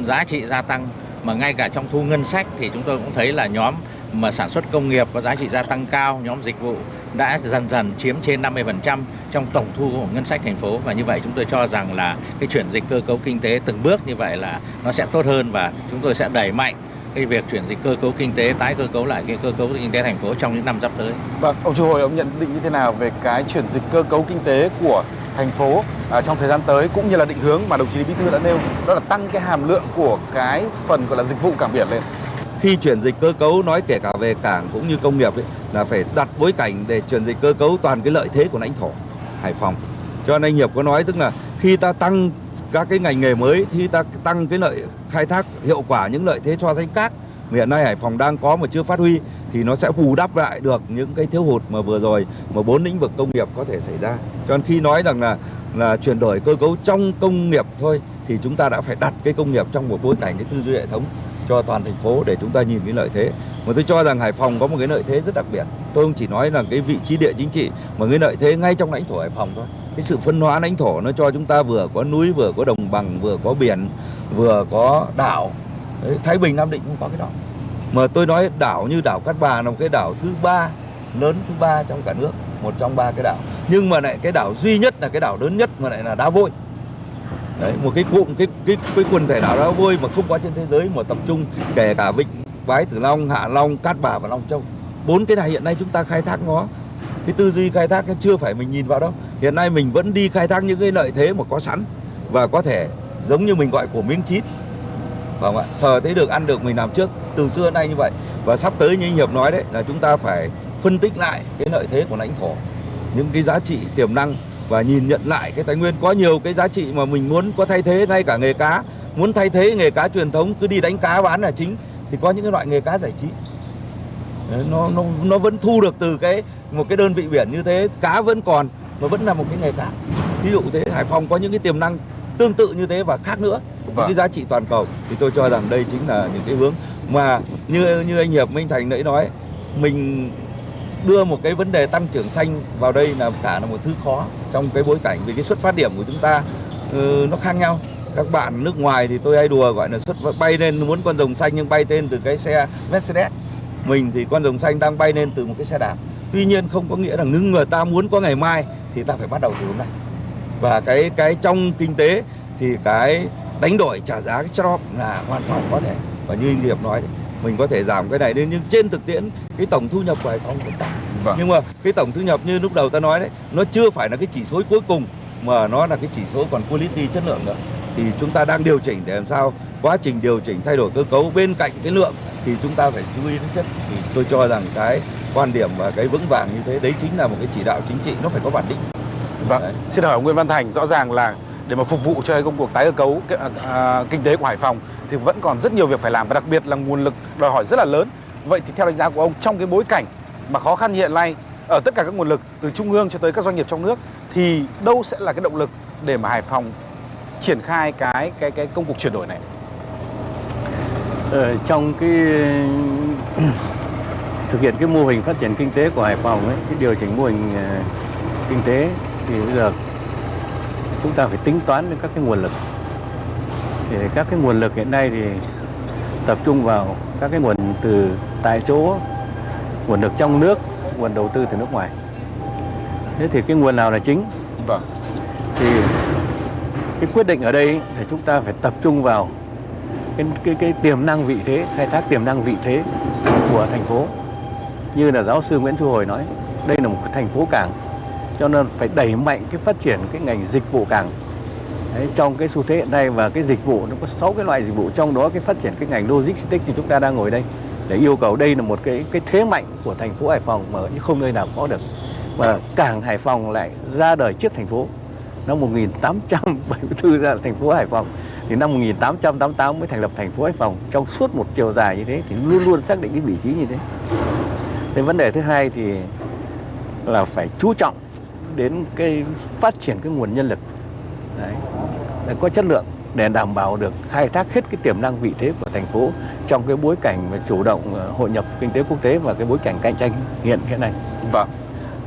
giá trị gia tăng mà ngay cả trong thu ngân sách thì chúng tôi cũng thấy là nhóm mà sản xuất công nghiệp có giá trị gia tăng cao, nhóm dịch vụ đã dần dần chiếm trên 50% trong tổng thu của ngân sách thành phố và như vậy chúng tôi cho rằng là cái chuyển dịch cơ cấu kinh tế từng bước như vậy là nó sẽ tốt hơn và chúng tôi sẽ đẩy mạnh cái việc chuyển dịch cơ cấu kinh tế tái cơ cấu lại cái cơ cấu kinh tế thành phố trong những năm sắp tới. Vâng, ông Chu Hồi ông nhận định như thế nào về cái chuyển dịch cơ cấu kinh tế của thành phố à, trong thời gian tới cũng như là định hướng mà đồng chí Bí thư đã nêu đó là tăng cái hàm lượng của cái phần gọi là dịch vụ cảng biển lên. Khi chuyển dịch cơ cấu nói kể cả về cảng cũng như công nghiệp ấy, là phải đặt bối cảnh để chuyển dịch cơ cấu toàn cái lợi thế của lãnh thổ Hải Phòng. Cho nên anh Hiệp có nói tức là khi ta tăng các cái ngành nghề mới thì ta tăng cái lợi khai thác hiệu quả những lợi thế cho danh các hiện nay Hải Phòng đang có mà chưa phát huy thì nó sẽ bù đắp lại được những cái thiếu hụt mà vừa rồi mà bốn lĩnh vực công nghiệp có thể xảy ra. Cho nên khi nói rằng là là chuyển đổi cơ cấu trong công nghiệp thôi thì chúng ta đã phải đặt cái công nghiệp trong một bối cảnh cái tư duy hệ thống cho toàn thành phố để chúng ta nhìn cái lợi thế. Mà tôi cho rằng Hải Phòng có một cái lợi thế rất đặc biệt. Tôi không chỉ nói là cái vị trí địa chính trị mà cái lợi thế ngay trong lãnh thổ Hải Phòng thôi. Cái sự phân hóa lãnh thổ nó cho chúng ta vừa có núi, vừa có đồng bằng, vừa có biển, vừa có đảo. Đấy, Thái Bình, Nam Định cũng có cái đó. Mà tôi nói đảo như đảo Cát Bà là một cái đảo thứ ba lớn thứ ba trong cả nước, một trong ba cái đảo. Nhưng mà lại cái đảo duy nhất là cái đảo lớn nhất mà lại là đá vôi. Đấy, một cái cụm cái cái cái quần thể đảo đá vôi mà không có trên thế giới mà tập trung kể cả vịnh Bái Tử Long, Hạ Long, Cát Bà và Long Châu. Bốn cái này hiện nay chúng ta khai thác nó. Cái tư duy khai thác chưa phải mình nhìn vào đâu. Hiện nay mình vẫn đi khai thác những cái lợi thế mà có sẵn và có thể giống như mình gọi của miếng chít. Vâng ạ, sờ thấy được ăn được mình làm trước. Từ xưa nay như vậy. Và sắp tới như anh Hiệp nói đấy là chúng ta phải phân tích lại cái lợi thế của lãnh thổ những cái giá trị tiềm năng và nhìn nhận lại cái tài nguyên. Có nhiều cái giá trị mà mình muốn có thay thế ngay cả nghề cá. Muốn thay thế nghề cá truyền thống cứ đi đánh cá bán là chính thì có những cái loại nghề cá giải trí. Đấy, nó nó nó vẫn thu được từ cái một cái đơn vị biển như thế. Cá vẫn còn mà vẫn là một cái nghề cá. Ví dụ thế Hải Phòng có những cái tiềm năng tương tự như thế và khác nữa. Vâng. những cái giá trị toàn cầu. Thì tôi cho rằng đây chính là những cái hướng mà như như anh Hiệp Minh Thành nãy nói mình đưa một cái vấn đề tăng trưởng xanh vào đây là cả là một thứ khó trong cái bối cảnh vì cái xuất phát điểm của chúng ta uh, nó khác nhau. Các bạn nước ngoài thì tôi hay đùa gọi là xuất bay lên muốn con rồng xanh nhưng bay tên từ cái xe Mercedes. Mình thì con rồng xanh đang bay lên từ một cái xe đạp. Tuy nhiên không có nghĩa là ngưng người ta muốn có ngày mai thì ta phải bắt đầu từ hôm nay. Và cái cái trong kinh tế thì cái đánh đổi trả giá cái job là hoàn toàn có thể. Và như anh Diệp nói mình có thể giảm cái này lên nhưng trên thực tiễn cái tổng thu nhập của Hải Phòng vẫn tăng Vâng. nhưng mà cái tổng thu nhập như lúc đầu ta nói đấy nó chưa phải là cái chỉ số cuối cùng mà nó là cái chỉ số còn quality chất lượng nữa thì chúng ta đang điều chỉnh để làm sao quá trình điều chỉnh thay đổi cơ cấu bên cạnh cái lượng thì chúng ta phải chú ý đến chất thì tôi cho rằng cái quan điểm và cái vững vàng như thế đấy chính là một cái chỉ đạo chính trị nó phải có bản định Vâng. Đấy. Xin hỏi ông Nguyễn Văn Thành, rõ ràng là để mà phục vụ cho cái công cuộc tái cơ cấu à, à, kinh tế của Hải Phòng thì vẫn còn rất nhiều việc phải làm và đặc biệt là nguồn lực đòi hỏi rất là lớn. Vậy thì theo đánh giá của ông trong cái bối cảnh mà khó khăn hiện nay ở tất cả các nguồn lực từ trung ương cho tới các doanh nghiệp trong nước thì đâu sẽ là cái động lực để mà Hải Phòng triển khai cái cái cái công cuộc chuyển đổi này? Ở trong cái thực hiện cái mô hình phát triển kinh tế của Hải Phòng ấy, cái điều chỉnh mô hình ờ, kinh tế thì bây giờ chúng ta phải tính toán đến các cái nguồn lực. Thì các cái nguồn lực hiện nay thì tập trung vào các cái nguồn từ tại chỗ, nguồn lực trong nước, nguồn đầu tư từ nước ngoài. Thế thì cái nguồn nào là chính? Vâng. thì cái quyết định ở đây thì chúng ta phải tập trung vào cái cái cái tiềm năng vị thế khai thác tiềm năng vị thế của thành phố như là giáo sư Nguyễn Thu Hồi nói đây là một thành phố cảng cho nên phải đẩy mạnh cái phát triển cái ngành dịch vụ cảng. Đấy, trong cái xu thế hiện nay và cái dịch vụ nó có 6 cái loại dịch vụ trong đó cái phát triển cái ngành logistics thì chúng ta đang ngồi đây. Để yêu cầu đây là một cái cái thế mạnh của thành phố Hải Phòng mà không nơi nào có được. Và cảng Hải Phòng lại ra đời trước thành phố. Năm 1874 ra là thành phố Hải Phòng. Thì năm 1888 mới thành lập thành phố Hải Phòng. Trong suốt một chiều dài như thế thì luôn luôn xác định cái vị trí như thế. Thế vấn đề thứ hai thì là phải chú trọng đến cái phát triển cái nguồn nhân lực đấy, để có chất lượng để đảm bảo được khai thác hết cái tiềm năng vị thế của thành phố trong cái bối cảnh mà chủ động ờ, hội nhập kinh tế quốc tế và cái bối cảnh cạnh tranh hiện hiện nay. Vâng.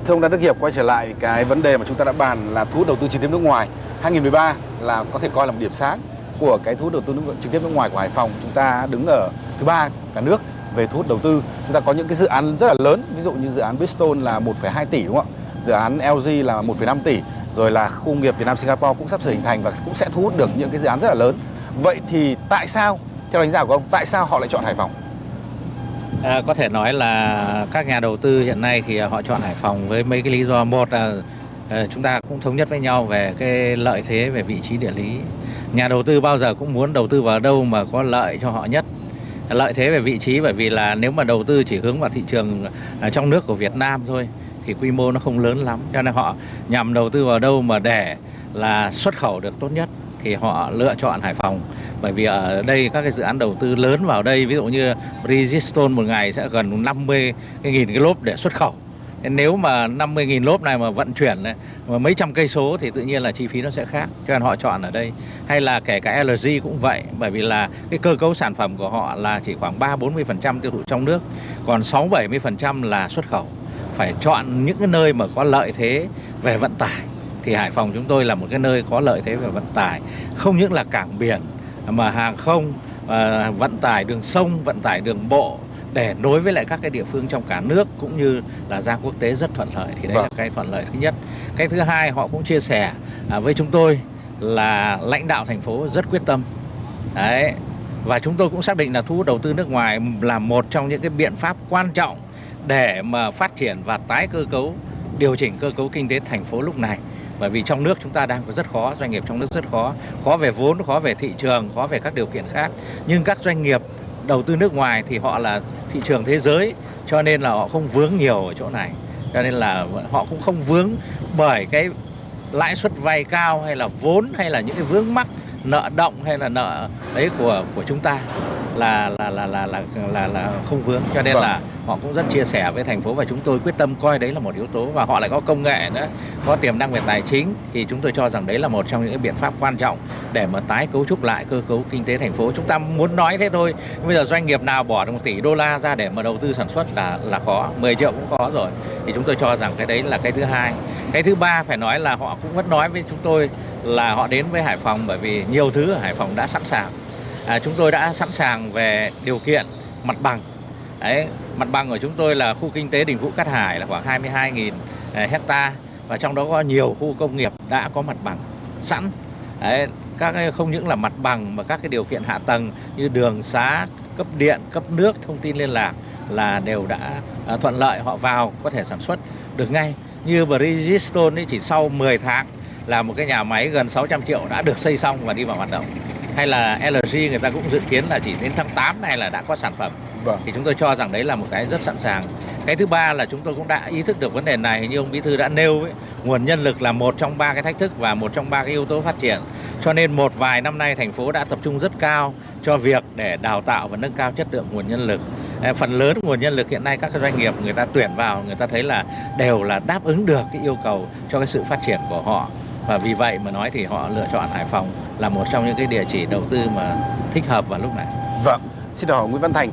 Thưa ông Đan Đức Hiệp quay trở lại cái vấn đề mà chúng ta đã bàn là thu hút đầu tư trực tiếp nước ngoài. 2013 là có thể coi là một điểm sáng của cái thu hút đầu tư nước, trực tiếp nước ngoài của Hải Phòng. Chúng ta đứng ở thứ ba cả nước về thu hút đầu tư. Chúng ta có những cái dự án rất là lớn, ví dụ như dự án Bristol là 1,2 tỷ đúng không ạ? Dự án LG là 1,5 tỷ, rồi là khu công nghiệp Việt Nam Singapore cũng sắp sửa hình thành và cũng sẽ thu hút được những cái dự án rất là lớn. Vậy thì tại sao theo đánh giá của ông tại sao họ lại chọn Hải Phòng? À, có thể nói là các nhà đầu tư hiện nay thì họ chọn Hải Phòng với mấy cái lý do một là à, chúng ta cũng thống nhất với nhau về cái lợi thế về vị trí địa lý. Nhà đầu tư bao giờ cũng muốn đầu tư vào đâu mà có lợi cho họ nhất. Lợi thế về vị trí bởi vì là nếu mà đầu tư chỉ hướng vào thị trường à, trong nước của Việt Nam thôi thì quy mô nó không lớn lắm. Cho nên họ nhằm đầu tư vào đâu mà để là xuất khẩu được tốt nhất thì họ lựa chọn Hải Phòng. Bởi vì ở đây các cái dự án đầu tư lớn vào đây ví dụ như Bridgestone một ngày sẽ gần 50 cái nghìn cái lốp để xuất khẩu. Nên nếu mà 50 nghìn lốp này mà vận chuyển này, mà mấy trăm cây số thì tự nhiên là chi phí nó sẽ khác. Cho nên họ chọn ở đây. Hay là kể cả LG cũng vậy. Bởi vì là cái cơ cấu sản phẩm của họ là chỉ khoảng 3 40% tiêu thụ trong nước còn 6 70% là xuất khẩu phải chọn những cái nơi mà có lợi thế về vận tải. Thì Hải Phòng chúng tôi là một cái nơi có lợi thế về vận tải. Không những là cảng biển mà hàng không à, vận tải đường sông vận tải đường bộ để nối với lại các cái địa phương trong cả nước cũng như là ra quốc tế rất thuận lợi. Thì đây là Vâng. cái thuận lợi thứ nhất. Cái thứ hai họ cũng chia sẻ à, với chúng tôi là lãnh đạo thành phố rất quyết tâm. Đấy. Và chúng tôi cũng xác định là thu hút đầu tư nước ngoài là một trong những cái biện pháp quan trọng để mà phát triển và tái cơ cấu, điều chỉnh cơ cấu kinh tế thành phố lúc này. Bởi vì trong nước chúng ta đang có rất khó, doanh nghiệp trong nước rất khó. Khó về vốn, khó về thị trường, khó về các điều kiện khác. Nhưng các doanh nghiệp đầu tư nước ngoài thì họ là thị trường thế giới, cho nên là họ không vướng nhiều ở chỗ này. Cho nên là họ cũng không vướng bởi cái lãi suất vay cao hay là vốn hay là những cái vướng mắc nợ động hay là nợ đấy của của chúng ta là là là là là là, là không vướng. Cho nên Vâng. là họ cũng rất chia sẻ với thành phố và chúng tôi quyết tâm coi đấy là một yếu tố. Và họ lại có công nghệ nữa có tiềm năng về tài chính. Thì chúng tôi cho rằng đấy là một trong những cái biện pháp quan trọng để mà tái cấu trúc lại cơ cấu kinh tế thành phố. Chúng ta muốn nói thế thôi bây giờ doanh nghiệp nào bỏ được một tỷ đô la ra để mà đầu tư sản xuất là là khó. 10 triệu cũng khó rồi. Thì chúng tôi cho rằng cái đấy là cái thứ hai. Cái thứ ba phải nói là họ cũng vẫn nói với chúng tôi là họ đến với Hải Phòng bởi vì nhiều thứ ở Hải Phòng đã sẵn sàng. À, chúng tôi đã sẵn sàng về điều kiện mặt bằng. Đấy, mặt bằng của chúng tôi là khu kinh tế Đình Vũ Cát Hải là khoảng 22.000 à, hecta và trong đó có nhiều khu công nghiệp đã có mặt bằng sẵn. Đấy, các cái không những là mặt bằng mà các cái điều kiện hạ tầng như đường xá cấp điện cấp nước thông tin liên lạc là đều đã à, thuận lợi họ vào có thể sản xuất được ngay. Như Bridgestone ấy chỉ sau 10 tháng là một cái nhà máy gần 600 triệu đã được xây xong và đi vào hoạt động. Hay là LG người ta cũng dự kiến là chỉ đến tháng 8 này là đã có sản phẩm. Vâng. thì chúng tôi cho rằng đấy là một cái rất sẵn sàng. Cái thứ ba là chúng tôi cũng đã ý thức được vấn đề này. Như ông bí thư đã nêu ấy, nguồn nhân lực là một trong ba cái thách thức và một trong ba cái yếu tố phát triển. Cho nên một vài năm nay thành phố đã tập trung rất cao cho việc để đào tạo và nâng cao chất lượng nguồn nhân lực. À, phần lớn nguồn nhân lực hiện nay các cái doanh nghiệp người ta tuyển vào người ta thấy là đều là đáp ứng được cái yêu cầu cho cái sự phát triển của họ và vì vậy mà nói thì họ lựa chọn Hải Phòng là một trong những cái địa chỉ đầu tư mà thích hợp vào lúc này. Vâng, xin hỏi Nguyễn Văn Thành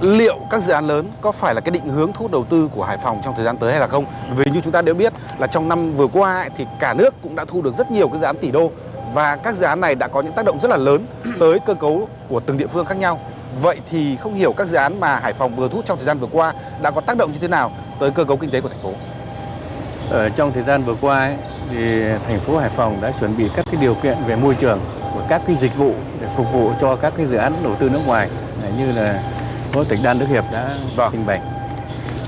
liệu các dự án lớn có phải là cái định hướng thu hút đầu tư của Hải Phòng trong thời gian tới hay là không? Vì như chúng ta đều biết là trong năm vừa qua thì cả nước cũng đã thu được rất nhiều cái dự án tỷ đô và các dự án này đã có những tác động rất là lớn tới cơ cấu của từng địa phương khác nhau. Vậy thì không hiểu các dự án mà Hải Phòng vừa thu hút trong thời gian vừa qua đã có tác động như thế nào tới cơ cấu kinh tế của thành phố? Ở trong thời gian vừa qua ấy, thì thành phố Hải Phòng đã chuẩn bị các cái điều kiện về môi trường và các cái dịch vụ để phục vụ cho các cái dự án đầu tư nước ngoài như là Phó tỉnh Đan Đức Hiệp đã Vâng. trình bày.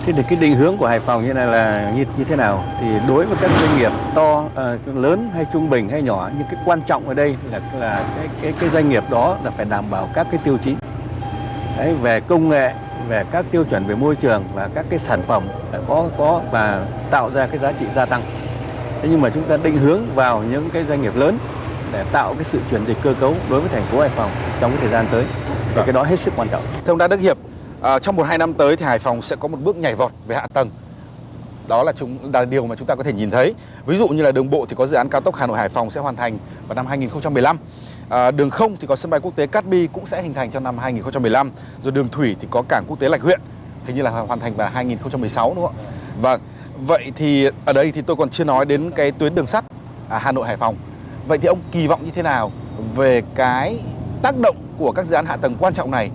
Thế thì cái định hướng của Hải Phòng như này là như như thế nào? Thì đối với các doanh nghiệp to, ờ, lớn hay trung bình hay nhỏ, nhưng cái quan trọng ở đây là là cái cái cái doanh nghiệp đó là phải đảm bảo các cái tiêu chí Đấy, về công nghệ, về các tiêu chuẩn về môi trường và các cái sản phẩm có có và tạo ra cái giá trị gia tăng. Thế nhưng mà chúng ta định hướng vào những cái doanh nghiệp lớn để tạo cái sự chuyển dịch cơ cấu đối với thành phố Hải Phòng trong cái thời gian tới. Thì cái đó hết sức quan trọng. Thưa ông Đa Đức Hiệp, à, trong một hai năm tới thì Hải Phòng sẽ có một bước nhảy vọt về hạ tầng. Đó là chúng là điều mà chúng ta có thể nhìn thấy. Ví dụ như là đường bộ thì có dự án cao tốc Hà Nội Hải Phòng sẽ hoàn thành vào năm 2015. À, đường không thì có sân bay quốc tế Cát Bi cũng sẽ hình thành trong năm 2015. Rồi đường thủy thì có cảng quốc tế Lạch Huyện hình như là hoàn thành vào 2016 đúng không ạ? Vâng. Vậy thì ở đây thì tôi còn chưa nói đến cái tuyến đường sắt à, Hà Nội Hải Phòng. Vậy thì ông kỳ vọng như thế nào về cái tác động của các dự án hạ tầng quan trọng này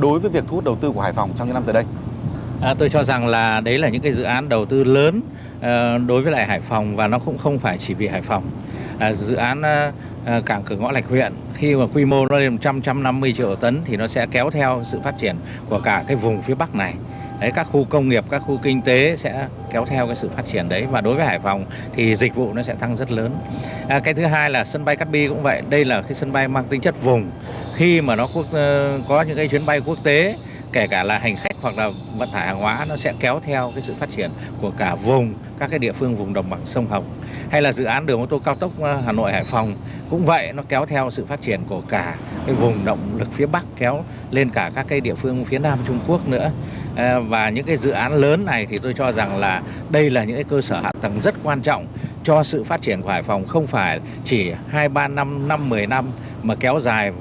đối với việc thu hút đầu tư của Hải Phòng trong những năm tới đây? À, tôi cho rằng là đấy là những cái dự án đầu tư lớn ờ, đối với lại Hải Phòng và nó cũng không phải chỉ vì Hải Phòng. À, dự án ờ, ờ, cảng cửa ngõ Lạch Huyện khi mà quy mô nó lên 100 150 triệu tấn thì nó sẽ kéo theo sự phát triển của cả cái vùng phía Bắc này. Đấy, các khu công nghiệp, các khu kinh tế sẽ kéo theo cái sự phát triển đấy và đối với Hải Phòng thì dịch vụ nó sẽ tăng rất lớn. À, cái thứ hai là sân bay Cát Bi cũng vậy, đây là cái sân bay mang tính chất vùng. Khi mà nó quốc, ờ, có những cái chuyến bay quốc tế kể cả là hành khách hoặc là vận tải hàng hóa nó sẽ kéo theo cái sự phát triển của cả vùng các cái địa phương vùng đồng bằng sông Hồng hay là dự án đường ô tô cao tốc ờ, Hà Nội Hải Phòng cũng vậy nó kéo theo sự phát triển của cả cái vùng động lực phía Bắc kéo lên cả các cái địa phương phía Nam Trung Quốc nữa. Ờ, và những cái dự án lớn này thì tôi cho rằng là đây là những cái cơ sở hạ tầng rất quan trọng cho sự phát triển của Hải Phòng không phải chỉ 2 3 năm, 5 10 năm mà kéo dài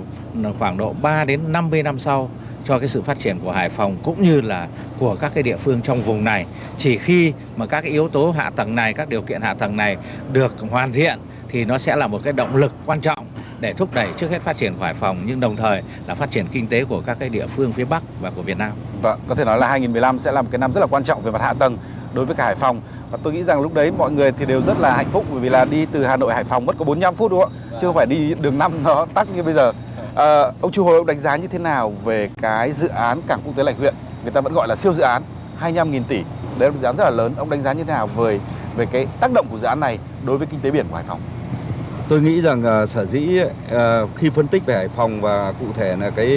khoảng độ 3 đến 50 năm sau cho cái sự phát triển của Hải Phòng cũng như là của các cái địa phương trong vùng này. Chỉ khi mà các cái yếu tố hạ tầng này, các điều kiện hạ tầng này được hoàn thiện thì nó sẽ là một cái động lực quan trọng để thúc đẩy trước hết phát triển của Hải Phòng nhưng đồng thời là phát triển kinh tế của các cái địa phương phía Bắc và của Việt Nam. Vâng, có thể nói là 2015 sẽ là một cái năm rất là quan trọng về mặt hạ tầng đối với cả Hải Phòng và tôi nghĩ rằng lúc đấy mọi người thì đều rất là hạnh phúc bởi vì là đi từ Hà Nội Hải Phòng mất có 45 phút đúng không ạ? Chứ không phải đi đường năm nó tắc như bây giờ. À, ông Chu Hồi ông đánh giá như thế nào về cái dự án cảng quốc tế Lạch Huyện? Người ta vẫn gọi là siêu dự án 25.000 tỷ. Đấy là một dự án rất là lớn. Ông đánh giá như thế nào về về cái tác động của dự án này đối với kinh tế biển của Hải Phòng? Tôi nghĩ rằng uh, sở dĩ uh, khi phân tích về Hải Phòng và cụ thể là cái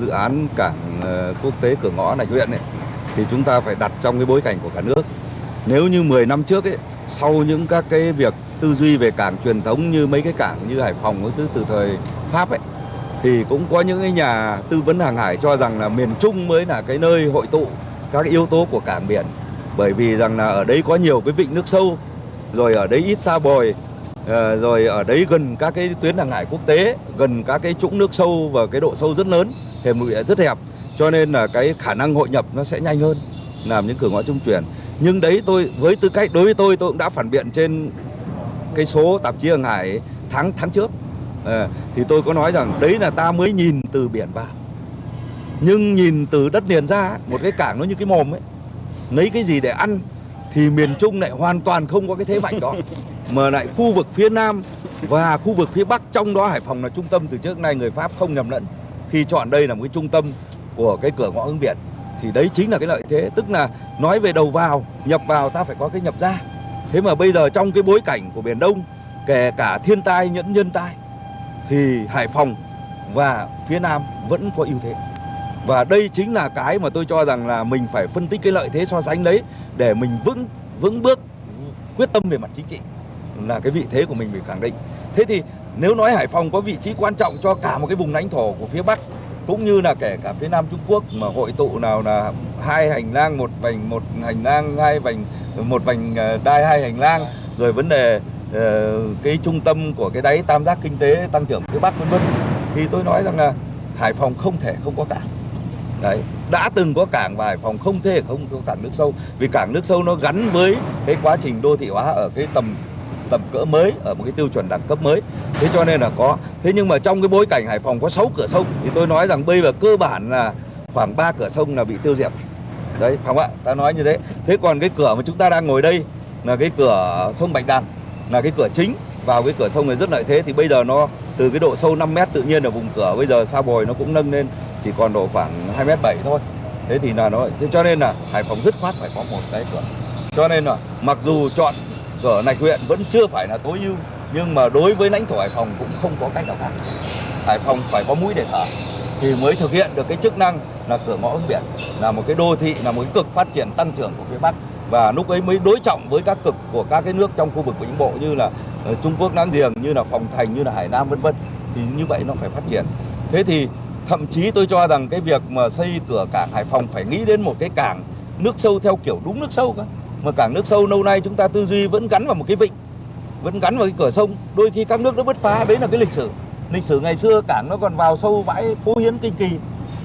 dự án cảng uh, quốc tế cửa ngõ Lạch Huyện ấy, thì chúng ta phải đặt trong cái bối cảnh của cả nước. Nếu như 10 năm trước ấy, sau những các cái việc tư duy về cảng truyền thống như mấy cái cảng như Hải Phòng từ từ thời Pháp ấy thì cũng có những cái nhà tư vấn hàng hải cho rằng là miền Trung mới là cái nơi hội tụ các yếu tố của cảng biển. Bởi vì rằng là ở đấy có nhiều cái vịnh nước sâu, rồi ở đấy ít xa bồi ờ, rồi ở đấy gần các cái tuyến hàng hải quốc tế, gần các cái trũng nước sâu và cái độ sâu rất lớn, thềm lục rất hẹp. Cho nên là cái khả năng hội nhập nó sẽ nhanh hơn, làm những cửa ngõ trung chuyển. Nhưng đấy tôi, với tư cách, đối với tôi tôi cũng đã phản biện trên cái số tạp chí hàng hải tháng tháng trước à, thì tôi có nói rằng đấy là ta mới nhìn từ biển vào. Nhưng nhìn từ đất liền ra một cái cảng nó như cái mồm ấy. Lấy cái gì để ăn thì miền Trung lại hoàn toàn không có cái thế mạnh đó. Mà lại khu vực phía Nam và khu vực phía Bắc trong đó Hải Phòng là trung tâm. Từ trước nay người Pháp không nhầm lẫn. Khi chọn đây là một cái trung tâm của cái cửa ngõ hướng biển thì đấy chính là cái lợi thế. Tức là nói về đầu vào nhập vào ta phải có cái nhập ra. Thế mà bây giờ trong cái bối cảnh của biển Đông kể cả thiên tai nhẫn nhân tai thì Hải Phòng và phía Nam vẫn có ưu thế và đây chính là cái mà tôi cho rằng là mình phải phân tích cái lợi thế so sánh đấy để mình vững vững bước, quyết tâm về mặt chính trị là cái vị thế của mình phải khẳng định. Thế thì nếu nói Hải Phòng có vị trí quan trọng cho cả một cái vùng lãnh thổ của phía Bắc, cũng như là kể cả phía Nam Trung Quốc mà hội tụ nào là hai hành lang, một vành, một hành lang, hai vành, một vành ờ, đai, hai hành lang, rồi vấn đề Ờ, cái trung tâm của cái đáy tam giác kinh tế tăng trưởng phía Bắc vân vân. Thì tôi nói rằng là Hải Phòng không thể không có cảng. Đấy, đã từng có cảng và Hải Phòng không thể không có cảng nước sâu. Vì cảng nước sâu nó gắn với cái quá trình đô thị hóa ở cái tầm tầm cỡ mới, ở một cái tiêu chuẩn đẳng cấp mới. Thế cho nên là có. Thế nhưng mà trong cái bối cảnh Hải Phòng có 6 cửa sông, thì tôi nói rằng bây giờ cơ bản là khoảng 3 cửa sông là bị tiêu diệt. Đấy không ạ? Ta nói như thế. Thế còn cái cửa mà chúng ta đang ngồi đây là cái cửa sông Bạch Đằng là cái cửa chính vào cái cửa sông này rất lợi thế. Thì bây giờ nó từ cái độ sâu 5 mét tự nhiên ở vùng cửa, bây giờ sa bồi nó cũng nâng lên chỉ còn độ khoảng 2 mét 7 thôi. Thế thì là nó, thế cho nên là Hải Phòng dứt khoát phải có một cái cửa. Cho nên là mặc dù chọn cửa này huyện vẫn chưa phải là tối ưu, nhưng mà đối với lãnh thổ Hải Phòng cũng không có cách nào khác. Hải Phòng phải có mũi để thở thì mới thực hiện được cái chức năng là cửa ngõ hướng biển, là một cái đô thị, là một cái cực phát triển tăng trưởng của phía Bắc và lúc ấy mới đối trọng với các cực của các cái nước trong khu vực Vĩnh Bộ như là ờ, Trung Quốc láng giềng, như là Phòng Thành, như là Hải Nam, vân vân. Thì như vậy nó phải phát triển. Thế thì thậm chí tôi cho rằng cái việc mà xây cửa cảng Hải Phòng phải nghĩ đến một cái cảng nước sâu theo kiểu đúng nước sâu cơ. Mà cảng nước sâu lâu nay chúng ta tư duy vẫn gắn vào một cái vịnh, vẫn gắn vào cái cửa sông. Đôi khi các nước nó bứt phá, đấy là cái lịch sử. Lịch sử ngày xưa cảng nó còn vào sâu bãi phú hiến kinh kỳ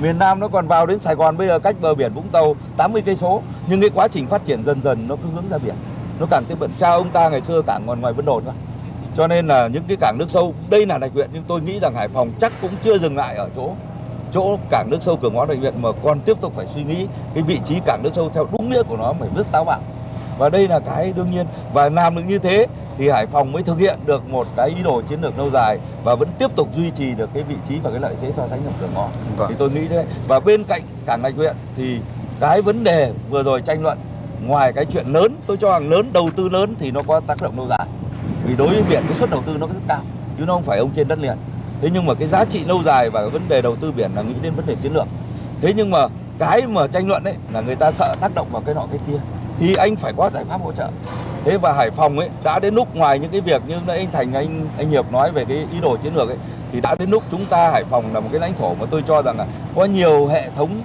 miền Nam nó còn vào đến Sài Gòn bây giờ cách bờ biển Vũng Tàu 80 cây số. Nhưng cái quá trình phát triển dần dần nó cứ hướng ra biển. Nó càng tiếp cận cha ông ta ngày xưa cảng còn ngoài Vân Đồn cơ cho nên là những cái cảng nước sâu, đây là đại huyện, nhưng tôi nghĩ rằng Hải Phòng chắc cũng chưa dừng lại ở chỗ chỗ cảng nước sâu cửa ngõ đại huyện mà còn tiếp tục phải suy nghĩ cái vị trí cảng nước sâu theo đúng nghĩa của nó, phải rất táo bạo và đây là cái đương nhiên. Và làm được như thế thì Hải Phòng mới thực hiện được một cái ý đồ chiến lược lâu dài và vẫn tiếp tục duy trì được cái vị trí và cái lợi thế so sánh nhập cửa ngõ. Vâng. thì tôi nghĩ thế. Và bên cạnh cảng lạch huyện thì cái vấn đề vừa rồi tranh luận ngoài cái chuyện lớn tôi cho rằng lớn đầu tư lớn thì nó có tác động lâu dài. Vì đối với biển cái suất đầu tư nó rất cao chứ nó không phải ông trên đất liền. Thế nhưng mà cái giá trị lâu dài và cái vấn đề đầu tư biển là nghĩ đến vấn đề chiến lược. Thế nhưng mà cái mà tranh luận ấy là người ta sợ tác động vào cái nọ cái kia thì anh phải có giải pháp hỗ trợ. Thế và Hải Phòng ấy, đã đến lúc ngoài những cái việc như nãy anh Thành, anh anh Hiệp nói về cái ý đồ chiến lược ấy, thì đã đến lúc chúng ta, Hải Phòng là một cái lãnh thổ mà tôi cho rằng là có nhiều hệ thống,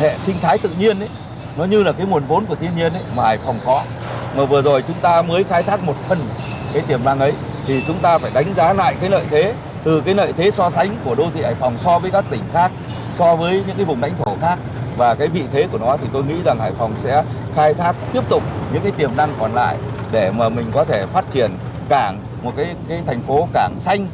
hệ sinh thái tự nhiên ấy, nó như là cái nguồn vốn của thiên nhiên ấy mà Hải Phòng có. Mà vừa rồi chúng ta mới khai thác một phần cái tiềm năng ấy, thì chúng ta phải đánh giá lại cái lợi thế, từ cái lợi thế so sánh của đô thị Hải Phòng so với các tỉnh khác, so với những cái vùng lãnh thổ khác và cái vị thế của nó thì tôi nghĩ rằng Hải Phòng sẽ khai thác tiếp tục những cái tiềm năng còn lại để mà mình có thể phát triển cảng một cái cái thành phố cảng xanh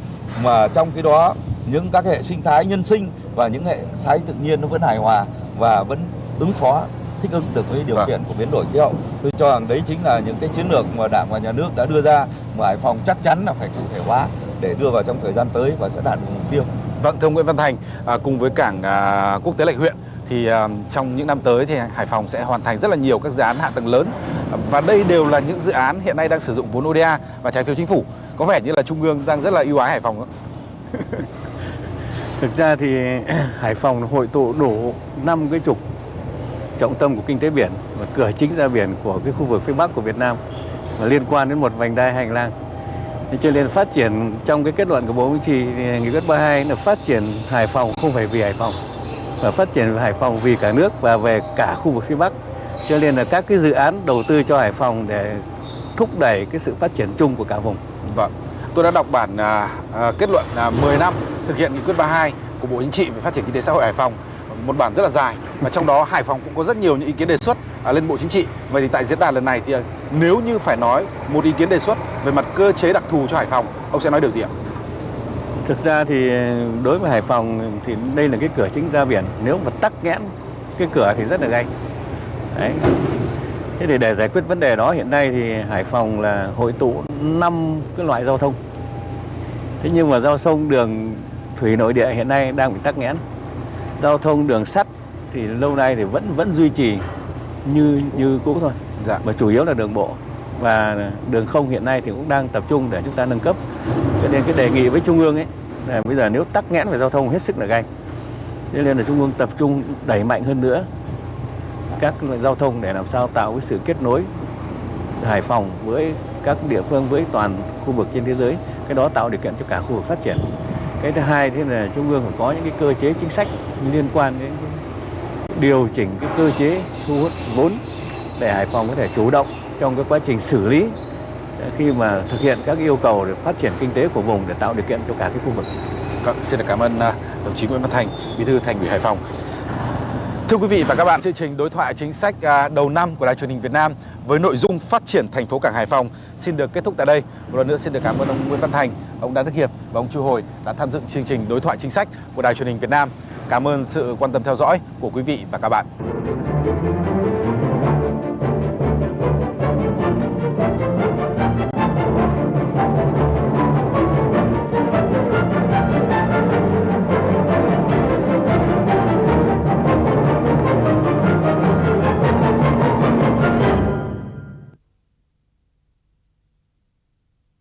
mà trong cái đó những các hệ sinh thái nhân sinh và những hệ thái tự nhiên nó vẫn hài hòa và vẫn ứng phó thích ứng được với điều Vâng. kiện của biến đổi khí hậu. Tôi cho rằng đấy chính là những cái chiến lược mà Đảng và Nhà nước đã đưa ra mà Hải Phòng chắc chắn là phải cụ thể hóa để đưa vào trong thời gian tới và sẽ đạt được mục tiêu. Vâng, thưa ông Nguyễn Văn Thành, à, cùng với cảng à, quốc tế Lạch Huyện thì à, trong những năm tới thì Hải Phòng sẽ hoàn thành rất là nhiều các dự án hạ tầng lớn và đây đều là những dự án hiện nay đang sử dụng vốn ODA và trái phiếu chính phủ. Có vẻ như là Trung ương đang rất là ưu ái Hải Phòng. Thực ra thì Hải Phòng hội tụ đủ 5 cái trục trọng tâm của kinh tế biển và cửa chính ra biển của cái khu vực phía Bắc của Việt Nam và liên quan đến một vành đai hành lang. Thế cho nên phát triển trong cái kết luận của Bộ Chính trị thì nghị quyết 32 là phát triển Hải Phòng không phải vì Hải Phòng và phát triển Hải Phòng vì cả nước và về cả khu vực phía Bắc. Cho nên là các cái dự án đầu tư cho Hải Phòng để thúc đẩy cái sự phát triển chung của cả vùng. Vâng, tôi đã đọc bản à, à, kết luận à, 10 năm thực hiện nghị quyết 32 của Bộ Chính trị về phát triển kinh tế xã hội Hải Phòng. Một bản rất là dài và trong đó Hải Phòng cũng có rất nhiều những ý kiến đề xuất à, lên Bộ Chính trị. Vậy thì tại diễn đàn lần này thì à, nếu như phải nói một ý kiến đề xuất về mặt cơ chế đặc thù cho Hải Phòng, ông sẽ nói điều gì ạ? Thực ra thì đối với Hải Phòng thì đây là cái cửa chính ra biển. Nếu mà tắc nghẽn cái cửa thì rất là gay. Đấy. Thế thì để giải quyết vấn đề đó hiện nay thì Hải Phòng là hội tụ năm cái loại giao thông. Thế nhưng mà giao thông đường thủy nội địa hiện nay đang bị tắc nghẽn. Giao thông đường sắt thì lâu nay thì vẫn vẫn duy trì như như cũ thôi. Dạ. Mà chủ yếu là đường bộ và đường không hiện nay thì cũng đang tập trung để chúng ta nâng cấp. Cho nên cái đề nghị với trung ương ấy, là bây giờ nếu tắc nghẽn về giao thông hết sức là gay. Thế nên là trung ương tập trung đẩy mạnh hơn nữa các loại giao thông để làm sao tạo cái sự kết nối Hải Phòng với các địa phương, với toàn khu vực trên thế giới cái đó tạo điều kiện cho cả khu vực phát triển cái thứ hai thế là trung ương phải có những cái cơ chế chính sách liên quan đến điều chỉnh cái cơ chế thu hút vốn để Hải Phòng có thể chủ động trong cái quá trình xử lý ờ, khi mà thực hiện các yêu cầu để phát triển kinh tế của vùng để tạo điều kiện cho cả cái khu vực. Vâng, xin được cảm ơn à, đồng chí Nguyễn Văn Thành, Bí thư Thành ủy Hải Phòng. Thưa quý vị và các bạn, chương trình đối thoại chính sách à, đầu năm của Đài truyền hình Việt Nam với nội dung phát triển thành phố cảng Hải Phòng xin được kết thúc tại đây. Một lần nữa xin được cảm ơn ông Nguyễn Văn Thành, ông Đan Đức Hiệp và ông Chu Hồi đã tham dự chương trình đối thoại chính sách của Đài truyền hình Việt Nam. Cảm ơn sự quan tâm theo dõi của quý vị và các bạn.